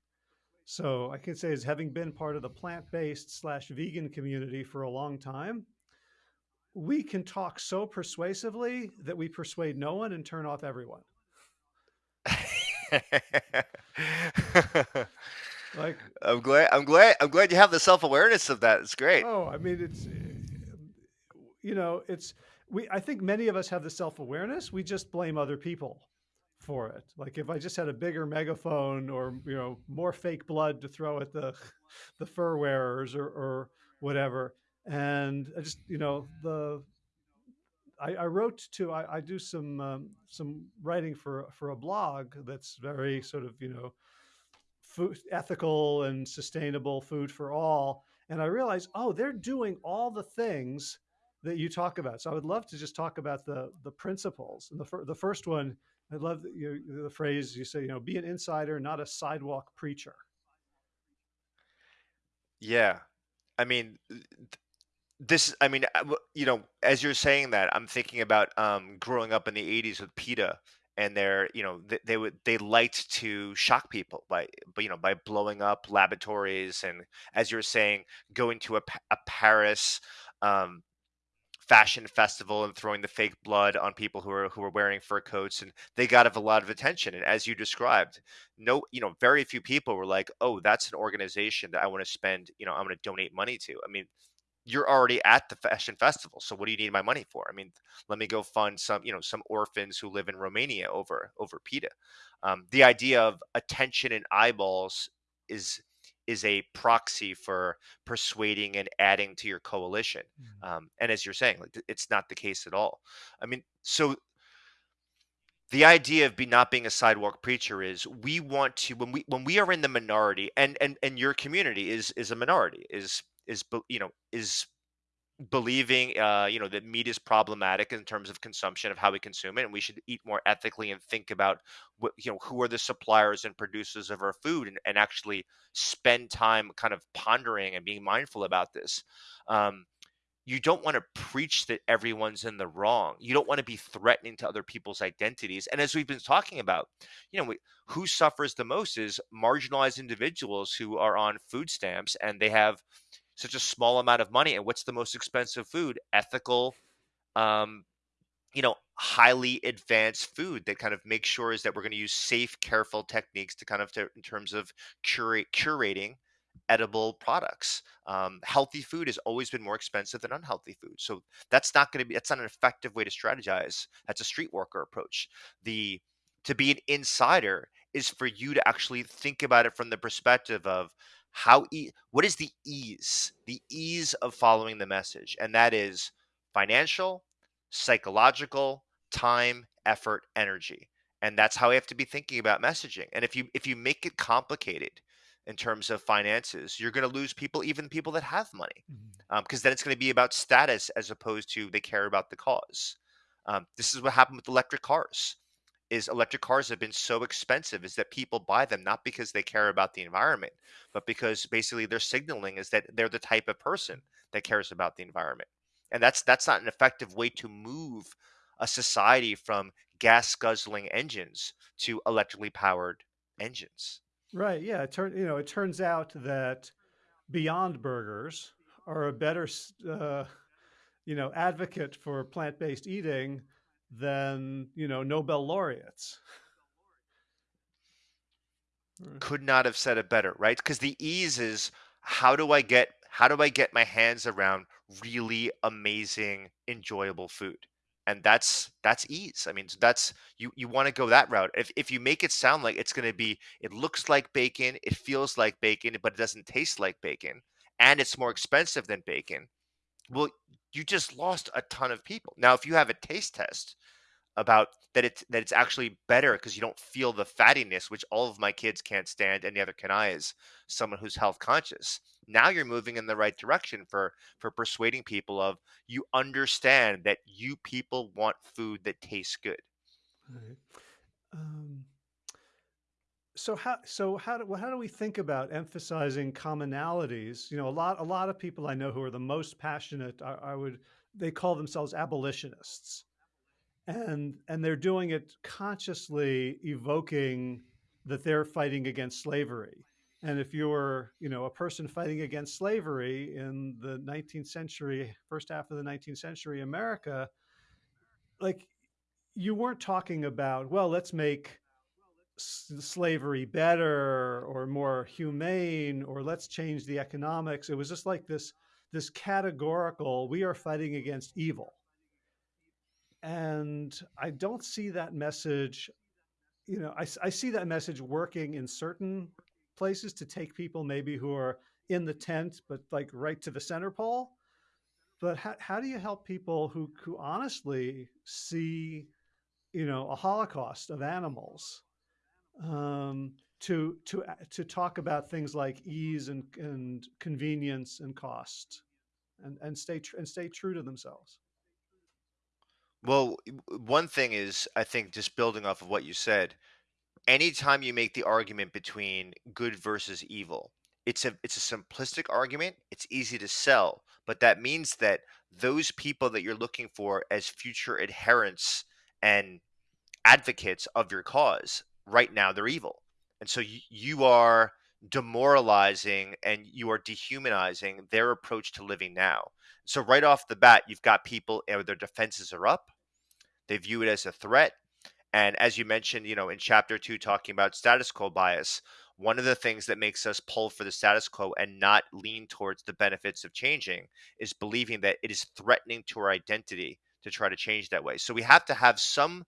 So I can say, as having been part of the plant-based slash vegan community for a long time, we can talk so persuasively that we persuade no one and turn off everyone. like I'm glad. I'm glad. I'm glad you have the self awareness of that. It's great. oh, I mean, it's you know, it's we. I think many of us have the self awareness. We just blame other people for it. Like if I just had a bigger megaphone or you know more fake blood to throw at the the fur wearers or, or whatever, and I just you know the I, I wrote to I, I do some um, some writing for for a blog that's very sort of you know food ethical and sustainable food for all, and I realized oh they're doing all the things that you talk about. So I would love to just talk about the the principles. And the fir- the first one I love the, you, the phrase you say you know be an insider, not a sidewalk preacher. Yeah. I mean, this i mean uh, you know as you're saying that i'm thinking about um growing up in the 80s with peta and they're you know they, they would they liked to shock people by but you know by blowing up laboratories and as you're saying going to a, a paris um fashion festival and throwing the fake blood on people who are who are wearing fur coats and they got a lot of attention and as you described no you know very few people were like oh that's an organization that i want to spend you know i'm going to donate money to. I mean you're already at the fashion festival so what do you need my money for? I mean let me go fund some you know some orphans who live in romania over over peta. Um, the idea of attention and eyeballs is is a proxy for persuading and adding to your coalition Mm. um, and as you're saying like it's not the case at all i mean so the idea of be not being a sidewalk preacher is we want to when we when we are in the minority and and and your community is is a minority is is you know is believing uh you know that meat is problematic in terms of consumption of how we consume it and we should eat more ethically and think about what you know who are the suppliers and producers of our food and, and actually spend time kind of pondering and being mindful about this um you don't want to preach that everyone's in the wrong. You don't want to be threatening to other people's identities. And as we've been talking about, you know, we, who suffers the most is marginalized individuals who are on food stamps and they have such a small amount of money. And what's the most expensive food? Ethical, um, you know, highly advanced food that kind of makes sure is that we're going to use safe, careful techniques to kind of to, in terms of curate curating edible products. Um, healthy food has always been more expensive than unhealthy food, so that's not going to be that's not an effective way to strategize. That's a street worker approach. The to be an insider is for you to actually think about it from the perspective of how e- what is the ease the ease of following the message? And that is financial psychological time effort energy. And that's how we have to be thinking about messaging. And if you if you make it complicated in terms of finances you're going to lose people even people that have money because then it's going to be about status as opposed to they care about the cause. Um, this is what happened with electric cars is electric cars have been so expensive is that people buy them not because they care about the environment but because basically they're signaling is that they're the type of person that cares about the environment and that's that's not an effective way to move a society from gas guzzling engines to electrically powered engines Right. Yeah. It turn you know it turns out that Beyond Burgers are a better uh, you know advocate for plant based eating than you know Nobel laureates. Hmm. Could not have said it better, right? Because the ease is how do I get how do I get my hands around really amazing, enjoyable food? And that's that's ease. I mean, that's you you want to go that route. If if you make it sound like it's going to be it looks like bacon, it feels like bacon, but it doesn't taste like bacon, and it's more expensive than bacon, well, you just lost a ton of people. Now, if you have a taste test about that it's that it's actually better because you don't feel the fattiness, which all of my kids can't stand, and neither can I as someone who's health conscious. Now you're moving in the right direction for for persuading people of you understand that you people want food that tastes good. Right. Um, so how so how do how do we think about emphasizing commonalities? You know, a lot a lot of people I know who are the most passionate. I, I would they call themselves abolitionists, and and they're doing it consciously, evoking that they're fighting against slavery. And if you're you know a person fighting against slavery in the 19th century, first half of the 19th century America, like you weren't talking about well, let's make slavery better or more humane or let's change the economics. It was just like this this categorical we are fighting against evil. And I don't see that message, you know, I, I see that message working in certain places to take people maybe who are in the tent, but like right to the center pole. But how, how do you help people who, who honestly see, you know, a holocaust of animals um, to to to talk about things like ease and, and convenience and cost, and and stay tr- and stay true to themselves. Well, one thing is, I think, just building off of what you said, anytime you make the argument between good versus evil, it's a it's a simplistic argument. It's easy to sell, but that means that those people that you're looking for as future adherents and advocates of your cause right now they're evil. And so you, you are demoralizing and you are dehumanizing their approach to living now. So right off the bat you've got people you know, their defenses are up. They view it as a threat. And as you mentioned you know in chapter two talking about status quo bias one of the things that makes us pull for the status quo and not lean towards the benefits of changing is believing that it is threatening to our identity to try to change that way. So we have to have some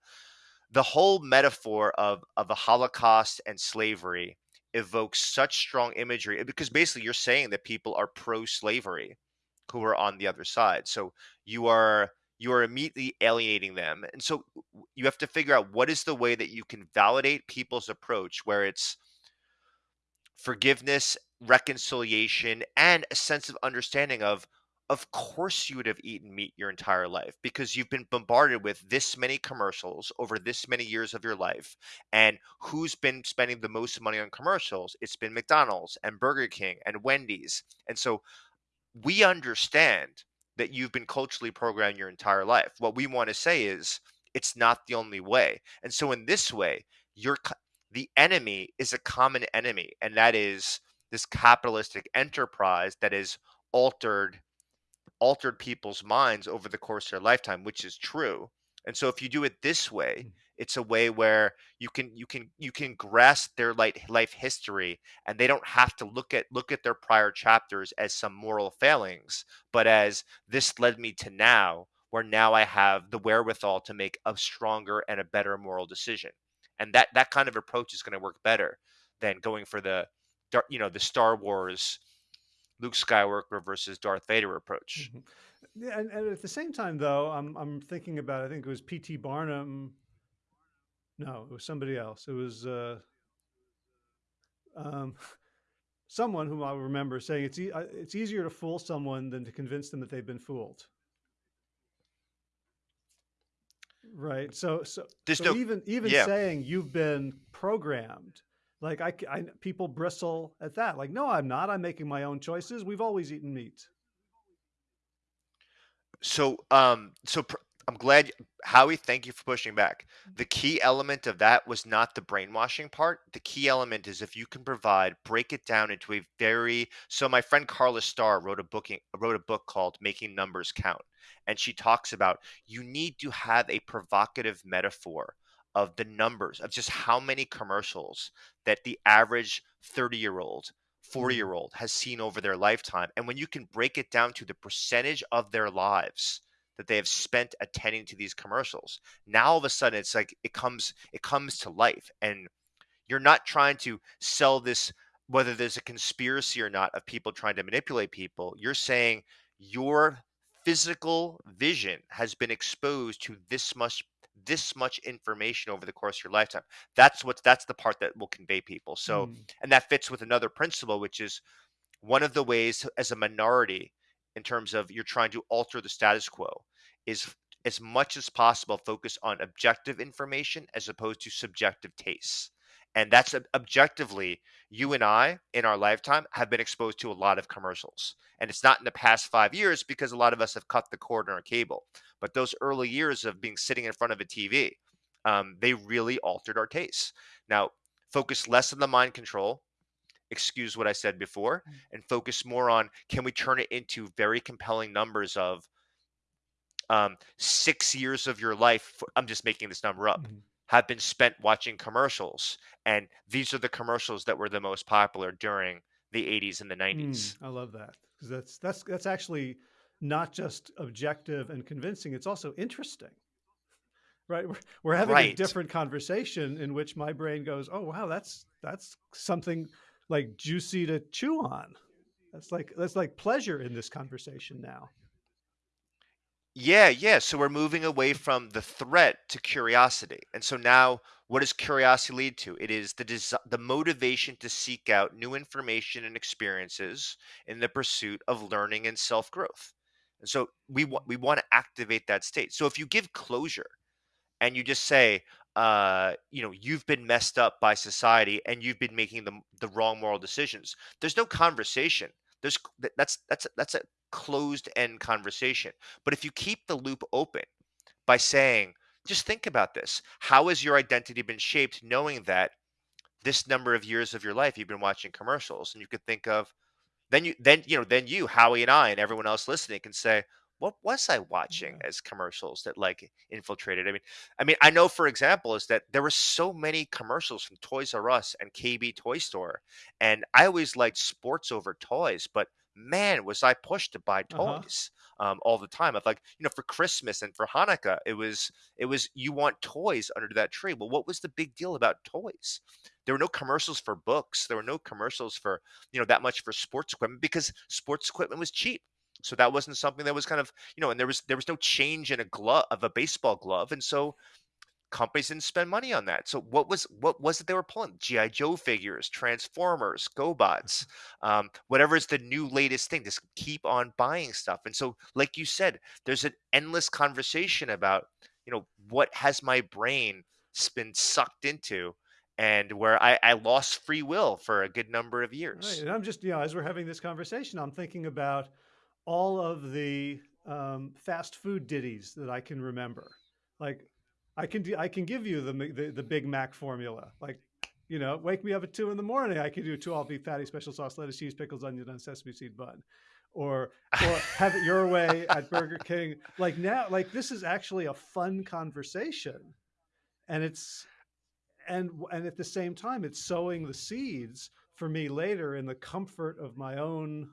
the whole metaphor of of the Holocaust and slavery evokes such strong imagery eh, because basically you're saying that people are pro-slavery who are on the other side. So you are you are immediately alienating them. And so you have to figure out what is the way that you can validate people's approach where it's forgiveness, reconciliation, and a sense of understanding of of course you would have eaten meat your entire life because you've been bombarded with this many commercials over this many years of your life. And who's been spending the most money on commercials? It's been McDonald's and Burger King and Wendy's. And so we understand that you've been culturally programmed your entire life. What we want to say is it's not the only way. And so in this way, you're the enemy is a common enemy, and that is this capitalistic enterprise that is altered altered people's minds over the course of their lifetime, which is true. And so if you do it this way, mm. it's a way where you can you can you can grasp their life life history and they don't have to look at look at their prior chapters as some moral failings, but as this led me to now where now I have the wherewithal to make a stronger and a better moral decision. And that that kind of approach is going to work better than going for the you know the Star Wars Luke Skywalker versus Darth Vader approach. Mm-hmm. Yeah, and, and, at the same time, though, I'm I'm thinking about I think it was P.T. Barnum. No, it was somebody else. It was uh, um, someone whom I remember saying it's e- it's easier to fool someone than to convince them that they've been fooled. Right. So so, so no, even even yeah. saying you've been programmed like I, I, people bristle at that. Like, no, I'm not. I'm making my own choices. We've always eaten meat. So, um, so pr- I'm glad, Howie. Thank you for pushing back. The key element of that was not the brainwashing part. The key element is if you can provide, break it down into a very. So, my friend Karla Starr wrote a booking, wrote a book called "Making Numbers Count," and she talks about you need to have a provocative metaphor of the numbers of just how many commercials that the average 30 year old 40 mm-hmm. year old has seen over their lifetime and when you can break it down to the percentage of their lives that they have spent attending to these commercials now all of a sudden it's like it comes it comes to life and you're not trying to sell this whether there's a conspiracy or not of people trying to manipulate people you're saying your physical vision has been exposed to this much this much information over the course of your lifetime. That's what that's the part that will convey people. So, mm. and that fits with another principle, which is one of the ways as a minority, in terms of you're trying to alter the status quo, is as much as possible focus on objective information as opposed to subjective tastes. And that's objectively, you and I in our lifetime have been exposed to a lot of commercials. And it's not in the past five years because a lot of us have cut the cord on our cable. But those early years of being sitting in front of a TV, um, they really altered our tastes. Now, focus less on the mind control, excuse what I said before, mm. and focus more on can we turn it into very compelling numbers of um, six years of your life. I'm just making this number up. Mm-hmm have been spent watching commercials and these are the commercials that were the most popular during the 80s and the 90s. Mm, I love that because that's that's that's actually not just objective and convincing; it's also interesting. Right, we're, we're having a different conversation in which my brain goes, "Oh wow, that's that's something like juicy to chew on." That's like that's like pleasure in this conversation now. Yeah, yeah. So we're moving away from the threat to curiosity. And so now what does curiosity lead to? It is the desi the motivation to seek out new information and experiences in the pursuit of learning and self-growth. And so we want we want to activate that state. So if you give closure and you just say, uh, you know, you've been messed up by society and you've been making the the wrong moral decisions. There's no conversation. There's that's that's that's a closed end conversation. But if you keep the loop open by saying, just think about this. How has your identity been shaped knowing that this number of years of your life you've been watching commercials and you could think of then you then you know then you howie and i and everyone else listening can say what was i watching Yeah. as commercials that like infiltrated i mean i mean i know for example is that there were so many commercials from toys r us and kb toy store and i always liked sports over toys but man was i pushed to buy Uh huh. toys um, all the time. Of like you know for christmas and for hanukkah it was it was you want toys under that tree. Well what was the big deal about toys? There were no commercials for books. There were no commercials for you know that much for sports equipment because sports equipment was cheap. So that wasn't something that was kind of you know and there was there was no change in a glove of a baseball glove. And so companies didn't spend money on that. So what was what was it they were pulling? Gi joe figures transformers gobots um, whatever is the new latest thing just keep on buying stuff. And so like you said there's an endless conversation about you know what has my brain been sucked into and where I, I lost free will for a good number of Right, years. and I'm just you know as we're having this conversation, I'm thinking about all of the um, fast food ditties that I can remember. Like I can do, I can give you the, the the Big Mac formula. Like you know, wake me up at two in the morning. I can do two all beef patty, special sauce, lettuce, cheese, pickles, onion, and sesame seed bun, or or have it your way at Burger King. Like now, like this is actually a fun conversation, and it's and and at the same time, it's sowing the seeds for me later in the comfort of my own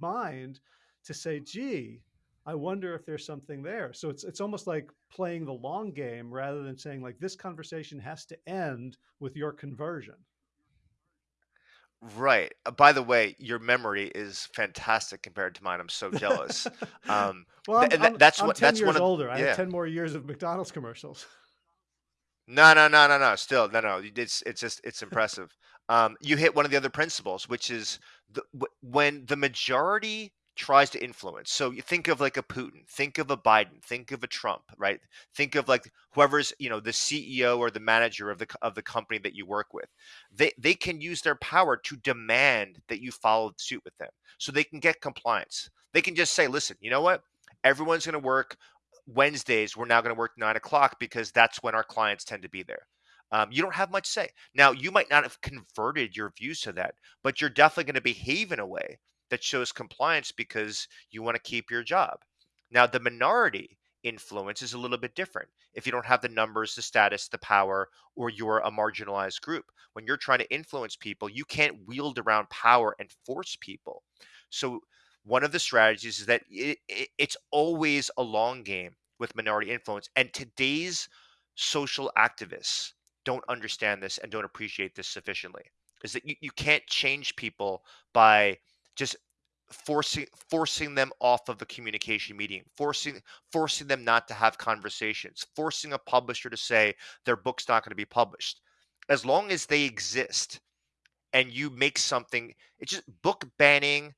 mind to say, gee, I wonder if there's something there. So it's it's almost like playing the long game rather than saying like this conversation has to end with your conversion. Right. Uh, By the way, your memory is fantastic compared to mine. I'm so jealous. Um, well, I'm, th- I'm that's I'm what 10 that's one years of older. I have 10 more years of McDonald's commercials. No, no, no, no, no. Still, no, no. It's it's just it's impressive. Um, you hit one of the other principles, which is the, wh- when the majority tries to influence. So you think of like a Putin, think of a Biden, think of a Trump, right? Think of like whoever's you know the CEO or the manager of the of the company that you work with. They they can use their power to demand that you follow suit with them, so they can get compliance. They can just say, listen, you know what? Everyone's going to work Wednesdays, we're now going to work nine o'clock because that's when our clients tend to be there. Um, you don't have much say. Now, you might not have converted your views to that, but you're definitely going to behave in a way that shows compliance because you want to keep your job. Now, the minority influence is a little bit different. If you don't have the numbers, the status, the power, or you're a marginalized group, when you're trying to influence people, you can't wield around power and force people. So, one of the strategies is that it, it, it's always a long game with minority influence. And today's social activists don't understand this and don't appreciate this sufficiently. Is that you, you can't change people by just forcing forcing them off of the communication medium, forcing forcing them not to have conversations, forcing a publisher to say their book's not going to be published. As long as they exist and you make something, it's just book banning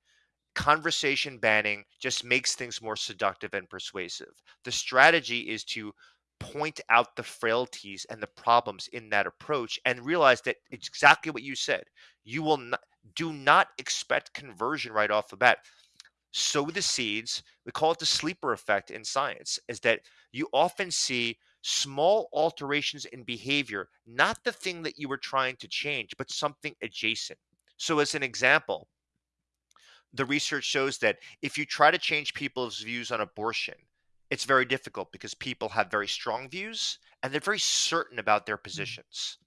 conversation banning just makes things more seductive and persuasive. The strategy is to point out the frailties and the problems in that approach and realize that it's exactly what you said. You will not do not expect conversion right off the bat. Sow the seeds. We call it the sleeper effect in science, is that you often see small alterations in behavior, not the thing that you were trying to change, but something adjacent. So, as an example, the research shows that if you try to change people's views on abortion, it's very difficult because people have very strong views and they're very certain about their Mm. positions.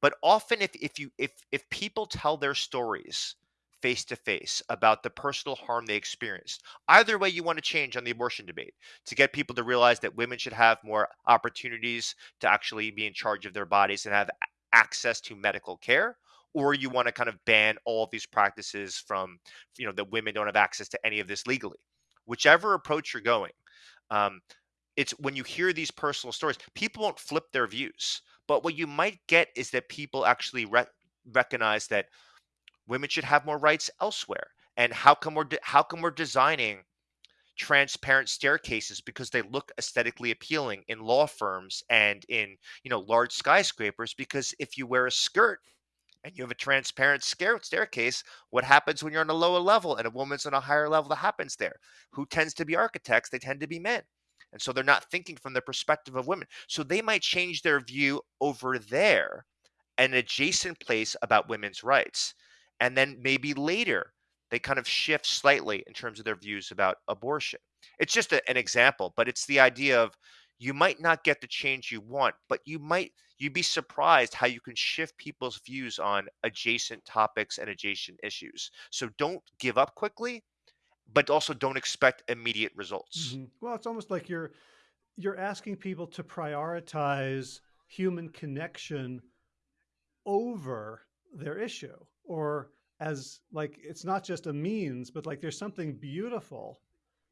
But often if if you if if people tell their stories face to face about the personal harm they experienced, either way you want to change on the abortion debate, to get people to realize that women should have more opportunities to actually be in charge of their bodies and have access to medical care, or you want to kind of ban all of these practices from, you know, that women don't have access to any of this legally. Whichever approach you're going, um, it's when you hear these personal stories, people won't flip their views. But what you might get is that people actually re- recognize that women should have more rights elsewhere. And how come we're de- how come we're designing transparent staircases because they look aesthetically appealing in law firms and in you know large skyscrapers? Because if you wear a skirt and you have a transparent staircase, what happens when you're on a lower level and a woman's on a higher level? That happens there. Who tends to be architects? They tend to be men. And so they're not thinking from the perspective of women. So they might change their view over there, an adjacent place about women's rights. And then maybe later they kind of shift slightly in terms of their views about abortion. It's just a- an example, but it's the idea of you might not get the change you want, but you might you'd be surprised how you can shift people's views on adjacent topics and adjacent issues. So don't give up quickly, but also don't expect immediate results. hmm Well, it's almost like you're you're asking people to prioritize human connection over their issue or as like it's not just a means but like there's something beautiful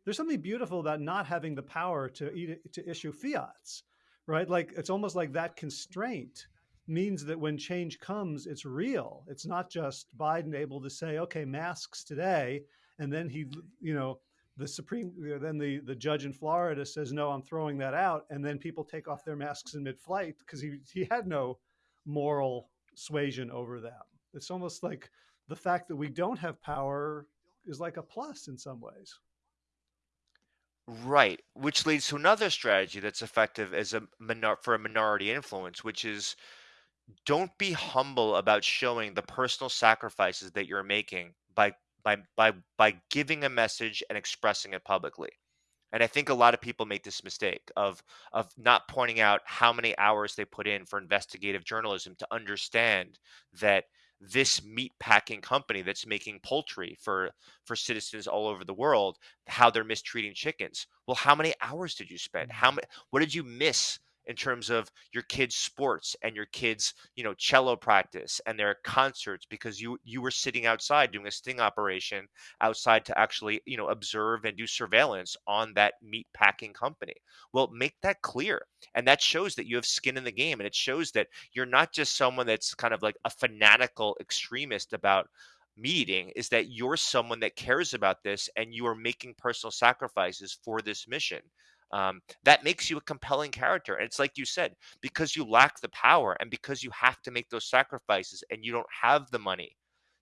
there's something beautiful about not having the power to to issue fiats right? Like it's almost like that constraint means that when change comes it's real. It's not just biden able to say okay masks today and then he you know the supreme uh, then the the judge in florida says no i'm throwing that out and then people take off their masks in mid-flight because he he had no moral suasion over them. It's almost like the fact that we don't have power is like a plus in some ways. Right, which leads to another strategy that's effective as a for a minority influence, which is don't be humble about showing the personal sacrifices that you're making by by by by giving a message and expressing it publicly. And I think a lot of people make this mistake of of not pointing out how many hours they put in for investigative journalism to understand that this meat packing company that's making poultry for for citizens all over the world how they're mistreating chickens well how many hours did you spend how Mhm. many what did you miss in terms of your kids sports and your kids you know cello practice and their concerts because you you were sitting outside doing a sting operation outside to actually you know observe and do surveillance on that meat packing company. Well make that clear and that shows that you have skin in the game and it shows that you're not just someone that's kind of like a fanatical extremist about meeting is that you're someone that cares about this and you are making personal sacrifices for this mission um, that makes you a compelling character and it's like you said because you lack the power and because you have to make those sacrifices and you don't have the money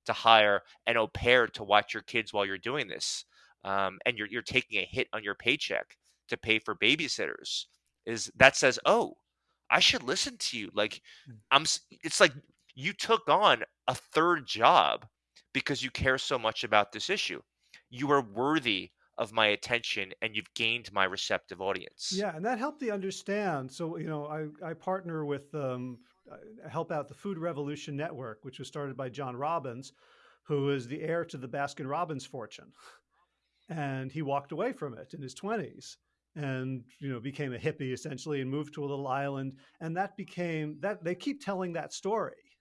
to hire an au pair to watch your kids while you're doing this um, and you're, you're taking a hit on your paycheck to pay for babysitters is that says oh i should listen to you. Like i'm it's like you took on a third job because you care so much about this issue. You are worthy of my attention and you've gained my receptive audience Yeah, and that helped me understand. So, you know, I, I partner with, um, help out the Food Revolution Network, which was started by John Robbins, who is the heir to the Baskin Robbins fortune. And he walked away from it in his 20s and, you know, became a hippie essentially and moved to a little island. And that became that they keep telling that story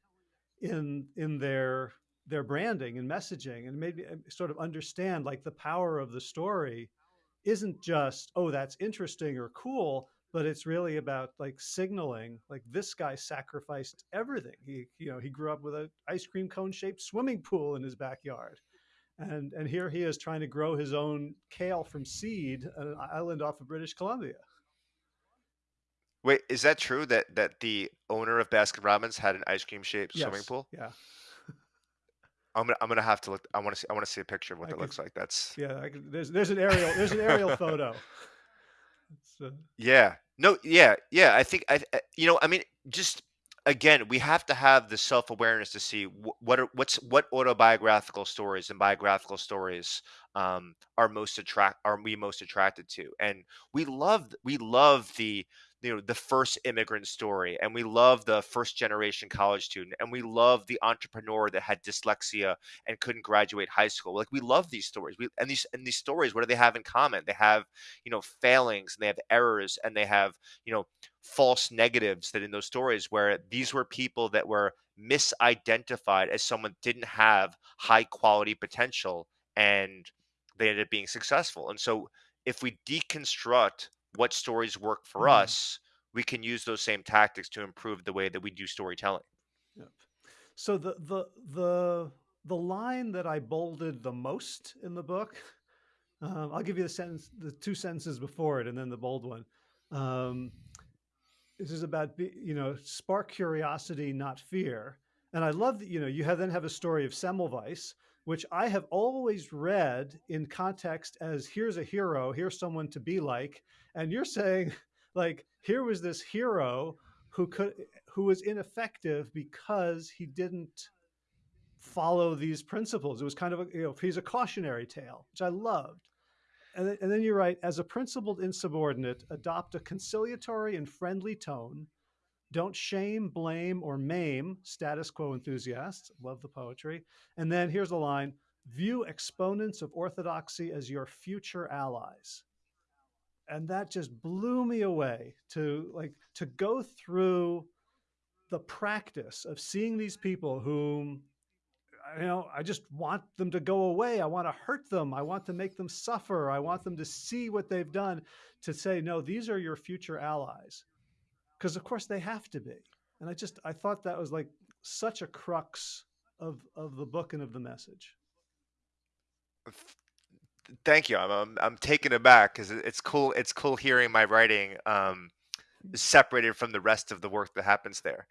in in their their branding and messaging and made me uh, sort of understand like the power of the story isn't just oh that's interesting or cool but it's really about like signaling like this guy sacrificed everything. He you know he grew up with an ice cream cone shaped swimming pool in his backyard. And and here he is trying to grow his own kale from seed on an island off of british columbia. Wait is that true that that the owner of baskin robbins had an ice cream shaped swimming pool? Yeah i'm gonna i'm gonna have to look i want to see i want to see a picture of what i that could looks like that's yeah I could, there's there's an aerial there's an aerial photo uh, Yeah. No, yeah, yeah. I think I, you know, I mean, just again, we have to have the self-awareness to see wh- what are, what's what autobiographical stories and biographical stories um, are most attract are we most attracted to, and we love we love the you know the first immigrant story, and we love the first generation college student, and we love the entrepreneur that had dyslexia and couldn't graduate high school. Like we love these stories. We and these and these stories, what do they have in common? They have you know failings, and they have errors, and they have you know false negatives that in those stories where these were people that were misidentified as someone didn't have high quality potential and they ended up being successful. And so if we deconstruct what stories work for Mm, us, we can use those same tactics to improve the way that we do storytelling. yep. So the the the the line that I bolded the most in the book, um, I'll give you the sentence, the two sentences before it, and then the bold one. Um, this is about you know spark curiosity, not fear. And I love that you know you have then have a story of Semmelweis, which I have always read in context as here's a hero, here's someone to be like, and you're saying like here was this hero who could who was ineffective because he didn't follow these principles. It was kind of a, you know, he's a cautionary tale, which I loved. And then, and then you write, as a principled insubordinate, adopt a conciliatory and friendly tone. Don't shame, blame, or maim status quo enthusiasts. Love the poetry. And then here's a line view exponents of orthodoxy as your future allies. And that just blew me away to like to go through the practice of seeing these people whom you know, I just want them to go away. I want to hurt them. I want to make them suffer. I want them to see what they've done to say, no, these are your future allies. Because of course they have to be. And I just I thought that was like such a crux of of the book and of the message. Thank you. I'm I'm, I'm taken aback because it's cool. It's cool hearing my writing um, separated from the rest of the work that happens there.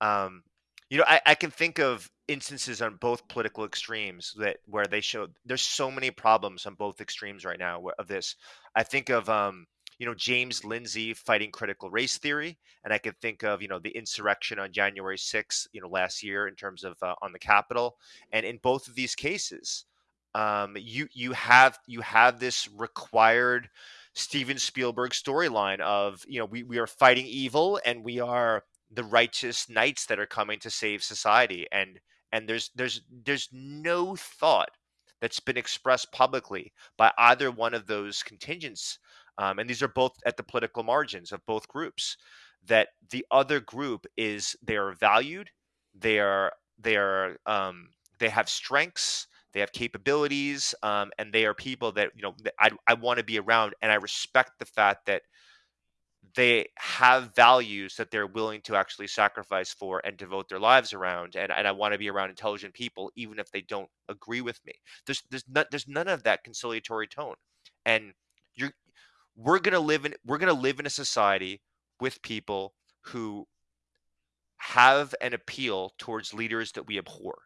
Um, you know, I, I can think of instances on both political extremes that where they show there's so many problems on both extremes right now of this. I think of um, you know James Lindsay fighting critical race theory, and I can think of you know the insurrection on January 6th, you know last year in terms of uh, on the Capitol, and in both of these cases, um, you you have you have this required Steven Spielberg storyline of you know we we are fighting evil and we are the righteous knights that are coming to save society. And and there's there's there's no thought that's been expressed publicly by either one of those contingents um, and these are both at the political margins of both groups that the other group is they are valued they are they are um, they have strengths they have capabilities um, and they are people that you know that I, I want to be around and i respect the fact that they have values that they're willing to actually sacrifice for and devote their lives around and, and i want to be around intelligent people even if they don't agree with me. There's there's not there's none of that conciliatory tone and you're we're gonna live in we're gonna live in a society with people who have an appeal towards leaders that we abhor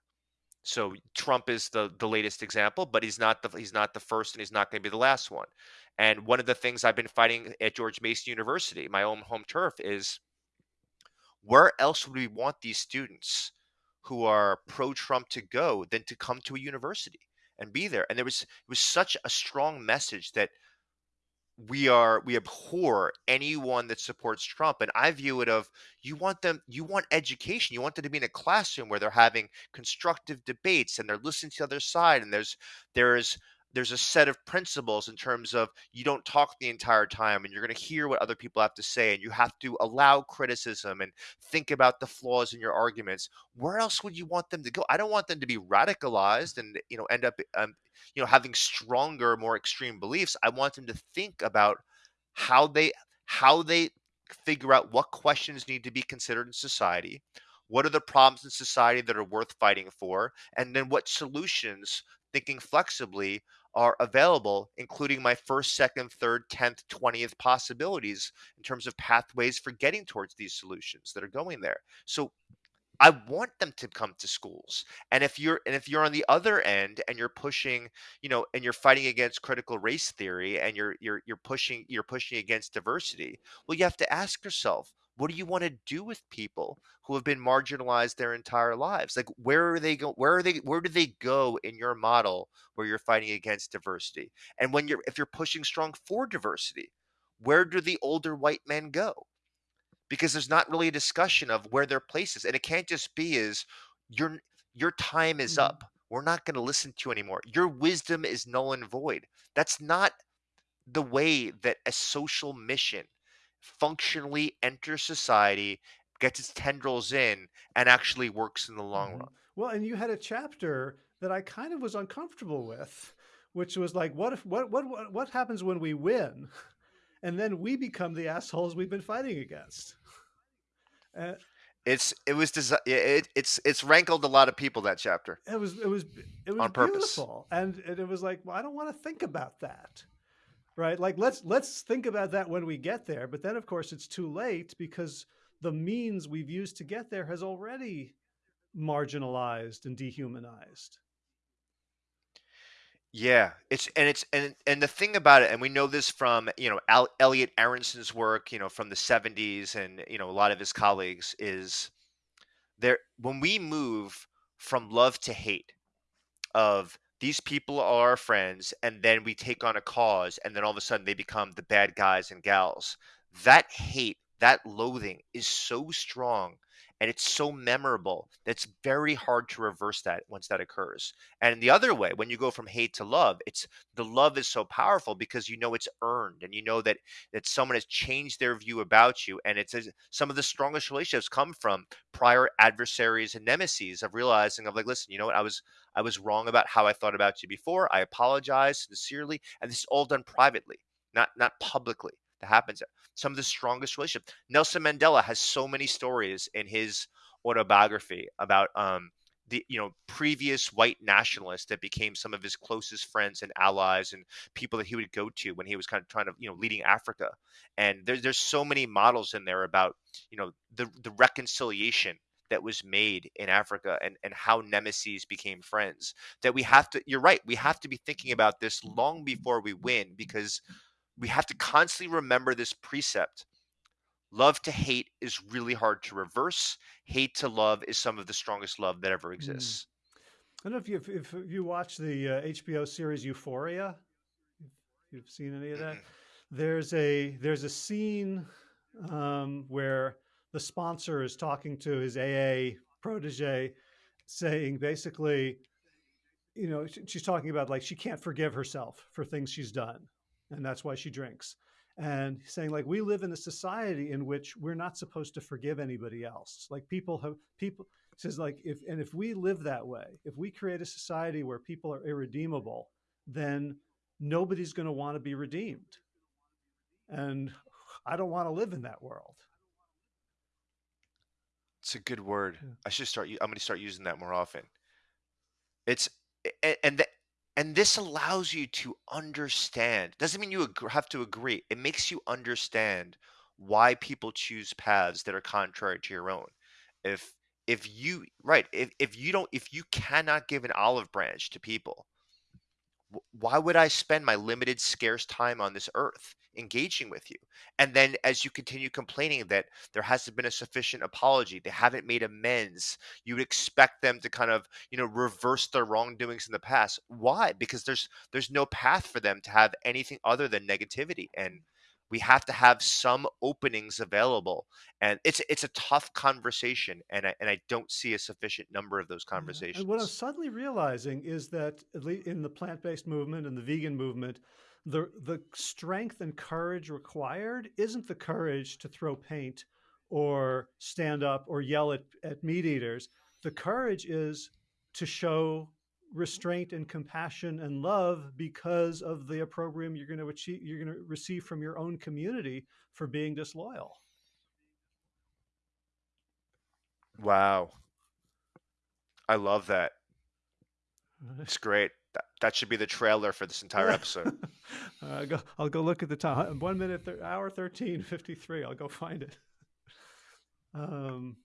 so Trump is the the latest example, but he's not the he's not the first, and he's not going to be the last one. And one of the things I've been fighting at George Mason University, my own home turf, is where else would we want these students who are pro-Trump to go than to come to a university and be there? And there was it was such a strong message that we are we abhor anyone that supports Trump. And I view it of you want them you want education. You want them to be in a classroom where they're having constructive debates and they're listening to the other side and there's there's there's a set of principles in terms of you don't talk the entire time and you're going to hear what other people have to say and you have to allow criticism and think about the flaws in your arguments. Where else would you want them to go? I don't want them to be radicalized and you know end up um, you know having stronger more extreme beliefs. I want them to think about how they how they figure out what questions need to be considered in society what are the problems in society that are worth fighting for and then what solutions thinking flexibly are available including my first second third 10th 20th possibilities in terms of pathways for getting towards these solutions that are going there so I want them to come to schools. And if you're and if you're on the other end and you're pushing, you know, and you're fighting against critical race theory and you're you're you're pushing you're pushing against diversity, well, you have to ask yourself, what do you want to do with people who have been marginalized their entire lives? Like where are they go where are they where do they go in your model where you're fighting against diversity? And when you're if you're pushing strong for diversity, where do the older white men go? Because there's not really a discussion of where their place is. And it can't just be is your your time is Mm. up. We're not going to listen to you anymore. Your wisdom is null and void. That's not the way that a social mission functionally enters society, gets its tendrils in, and actually works in the long Mhm. run. Well, and you had a chapter that I kind of was uncomfortable with, which was like, what if what what what, what happens when we win, and then we become the assholes we've been fighting against? Uh, It's it was desi- it, it's it's rankled a lot of people that chapter. it was it was it was On purpose. beautiful, and, and it was like, well, I don't want to think about that, right? Like let's let's think about that when we get there, but then of course it's too late because the means we've used to get there has already marginalized and dehumanized. Yeah, it's and it's and and the thing about it, and we know this from you know Al, Elliot Aronson's work, you know from the '70s, and you know a lot of his colleagues is there when we move from love to hate of these people are our friends and then we take on a cause and then all of a sudden they become the bad guys and gals. That hate that loathing is so strong and it's so memorable that it's very hard to reverse that once that occurs and the other way when you go from hate to love it's the love is so powerful because you know it's earned and you know that that someone has changed their view about you and it's some of the strongest relationships come from prior adversaries and nemesis of realizing of like listen you know what i was I was wrong about how I thought about you before. I apologize sincerely, and this is all done privately, not not publicly. That happens. Some of the strongest relationships. Nelson Mandela has so many stories in his autobiography about um, the you know previous white nationalists that became some of his closest friends and allies and people that he would go to when he was kind of trying to you know leading Africa. And there's there's so many models in there about you know the the reconciliation that was made in Africa and, and how nemesis became friends. That we have to, you're right, we have to be thinking about this long before we win because we have to constantly remember this precept. Love to hate is really hard to reverse. Hate to love is some of the strongest love that ever exists. I don't know if you if, you watch the uh, HBO series Euphoria, if you've seen any of that. There's a there's a scene um, where the sponsor is talking to his AA protege, saying basically, you know, she's talking about like she can't forgive herself for things she's done, and that's why she drinks. And saying like we live in a society in which we're not supposed to forgive anybody else. Like people have people says like if and if we live that way, if we create a society where people are irredeemable, then nobody's going to want to be redeemed. And I don't want to live in that world. It's a good word. Yeah. I should start. I'm going to start using that more often. It's and and this allows you to understand. Doesn't mean you have to agree. It makes you understand why people choose paths that are contrary to your own. If if you right, if if you don't, if you cannot give an olive branch to people, wh- why would I spend my limited, scarce time on this earth engaging with you? And then as you continue complaining that there hasn't been a sufficient apology, they haven't made amends, you would expect them to kind of, you know, reverse their wrongdoings in the past. Why? Because there's there's no path for them to have anything other than negativity. And we have to have some openings available. And it's it's a tough conversation. And I and I don't see a sufficient number of those Yeah. And what I'm suddenly realizing is that at least in the plant-based movement and the vegan movement, the the strength and courage required isn't the courage to throw paint or stand up or yell at, at meat eaters. The courage is to show restraint and compassion and love because of the opprobrium you're going to achieve you're going to receive from your own community for being disloyal. Wow. I love that. It's great. That, that should be the trailer for this entire episode. uh, go, I'll go look at the time. One minute, thir- hour 13, 53. I'll go find it. Um,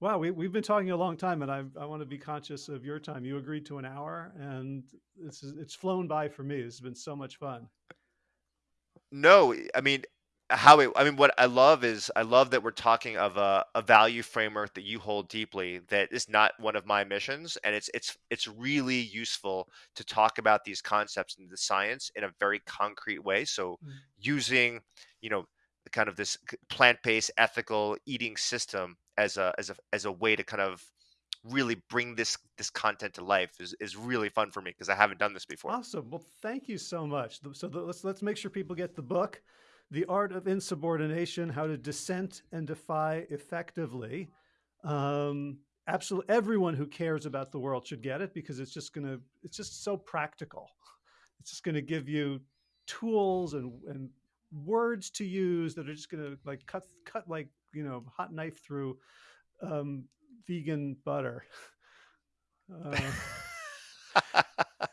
wow, we, we've been talking a long time, and I, I want to be conscious of your time. You agreed to an hour, and it's, it's flown by for me. This has been so much fun. No, I mean, how it, I mean, what I love is I love that we're talking of a, a value framework that you hold deeply that is not one of my missions, and it's it's it's really useful to talk about these concepts and the science in a very concrete way. So Mm. using, you know, the kind of this plant-based ethical eating system as a as a as a way to kind of really bring this this content to life is is really fun for me because I haven't done this before. Awesome. Well, thank you so much. So the, let's let's make sure people get the book, "The Art of Insubordination: How to Dissent and Defy Effectively." Um, absolutely, everyone who cares about the world should get it because it's just gonna it's just so practical. It's just gonna give you tools and and words to use that are just gonna like cut cut like you know hot knife through um, vegan butter. Uh,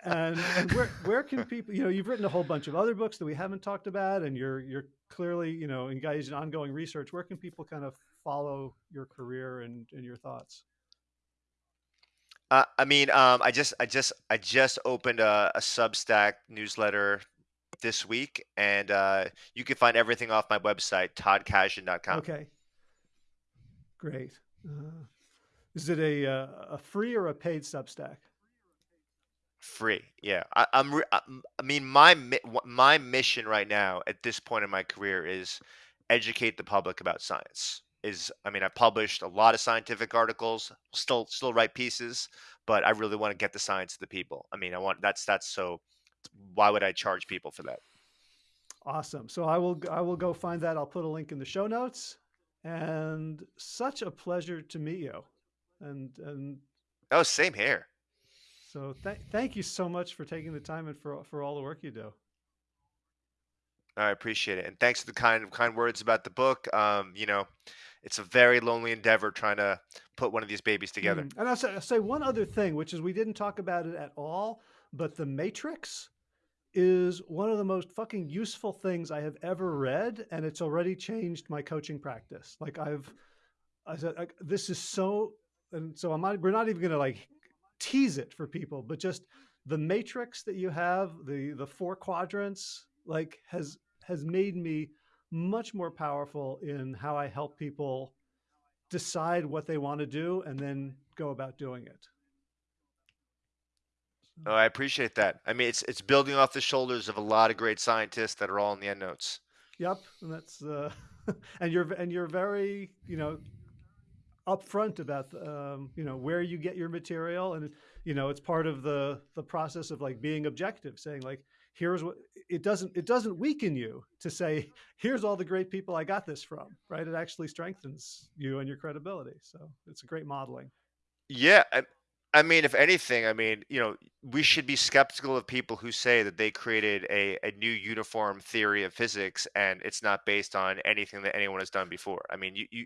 and and where where can people you know you've written a whole bunch of other books that we haven't talked about and you're you're clearly you know engaged in ongoing research. Where can people kind of follow your career and and your thoughts? Uh, I mean, um, I just, I just, I just opened a, a Substack newsletter this week, and uh, you can find everything off my website, toddkashdan.com. okay. Great. Uh, is it a uh, a free or a paid substack Free, yeah. I, I'm, re- I, I mean, my mi- wh- my mission right now at this point in my career is educate the public about science. Is, I mean, I published a lot of scientific articles, still, still write pieces, but I really want to get the science to the people. I mean, I want that's that's so. Why would I charge people for that? awesome so i will i will go find that i'll put a link in the show notes and such a pleasure to meet you and and Oh, same here. So th- thank you so much for taking the time and for for all the work you do I appreciate it, and thanks for the kind kind words about the book. Um, you know, it's a very lonely endeavor trying to put one of these babies together. Mm, And I'll say, I'll say one other thing, which is we didn't talk about it at all, but The Matrix is one of the most fucking useful things I have ever read, and it's already changed my coaching practice. Like I've, I said, like, this is so, and so I'm not, we're not even gonna like tease it for people, but just the matrix that you have, the the four quadrants, like has has made me much more powerful in how I help people decide what they want to do and then go about doing it. So, Oh, I appreciate that. I mean, it's it's building off the shoulders of a lot of great scientists that are all in the endnotes. yep, and that's uh, and you're and you're very you know upfront about um, you know where you get your material and you know it's part of the the process of like being objective saying like here's what it doesn't it doesn't weaken you to say here's all the great people i got this from right it actually strengthens you and your credibility so it's a great modeling Yeah, I, I mean, if anything, I mean, you know, we should be skeptical of people who say that they created a, a new uniform theory of physics and it's not based on anything that anyone has done before. I mean, you, you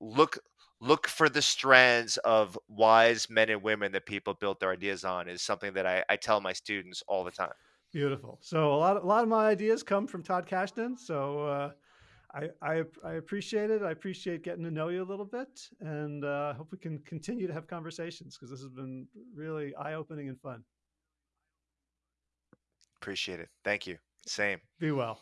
look look for the strands of wise men and women that people built their ideas on is something that I, I tell my students all the time. beautiful so a lot a lot of my ideas come from Todd Kashdan so uh, I, I, I appreciate it. I appreciate getting to know you a little bit, and uh, hope we can continue to have conversations because this has been really eye opening and fun. Appreciate it. Thank you. Same. Be well.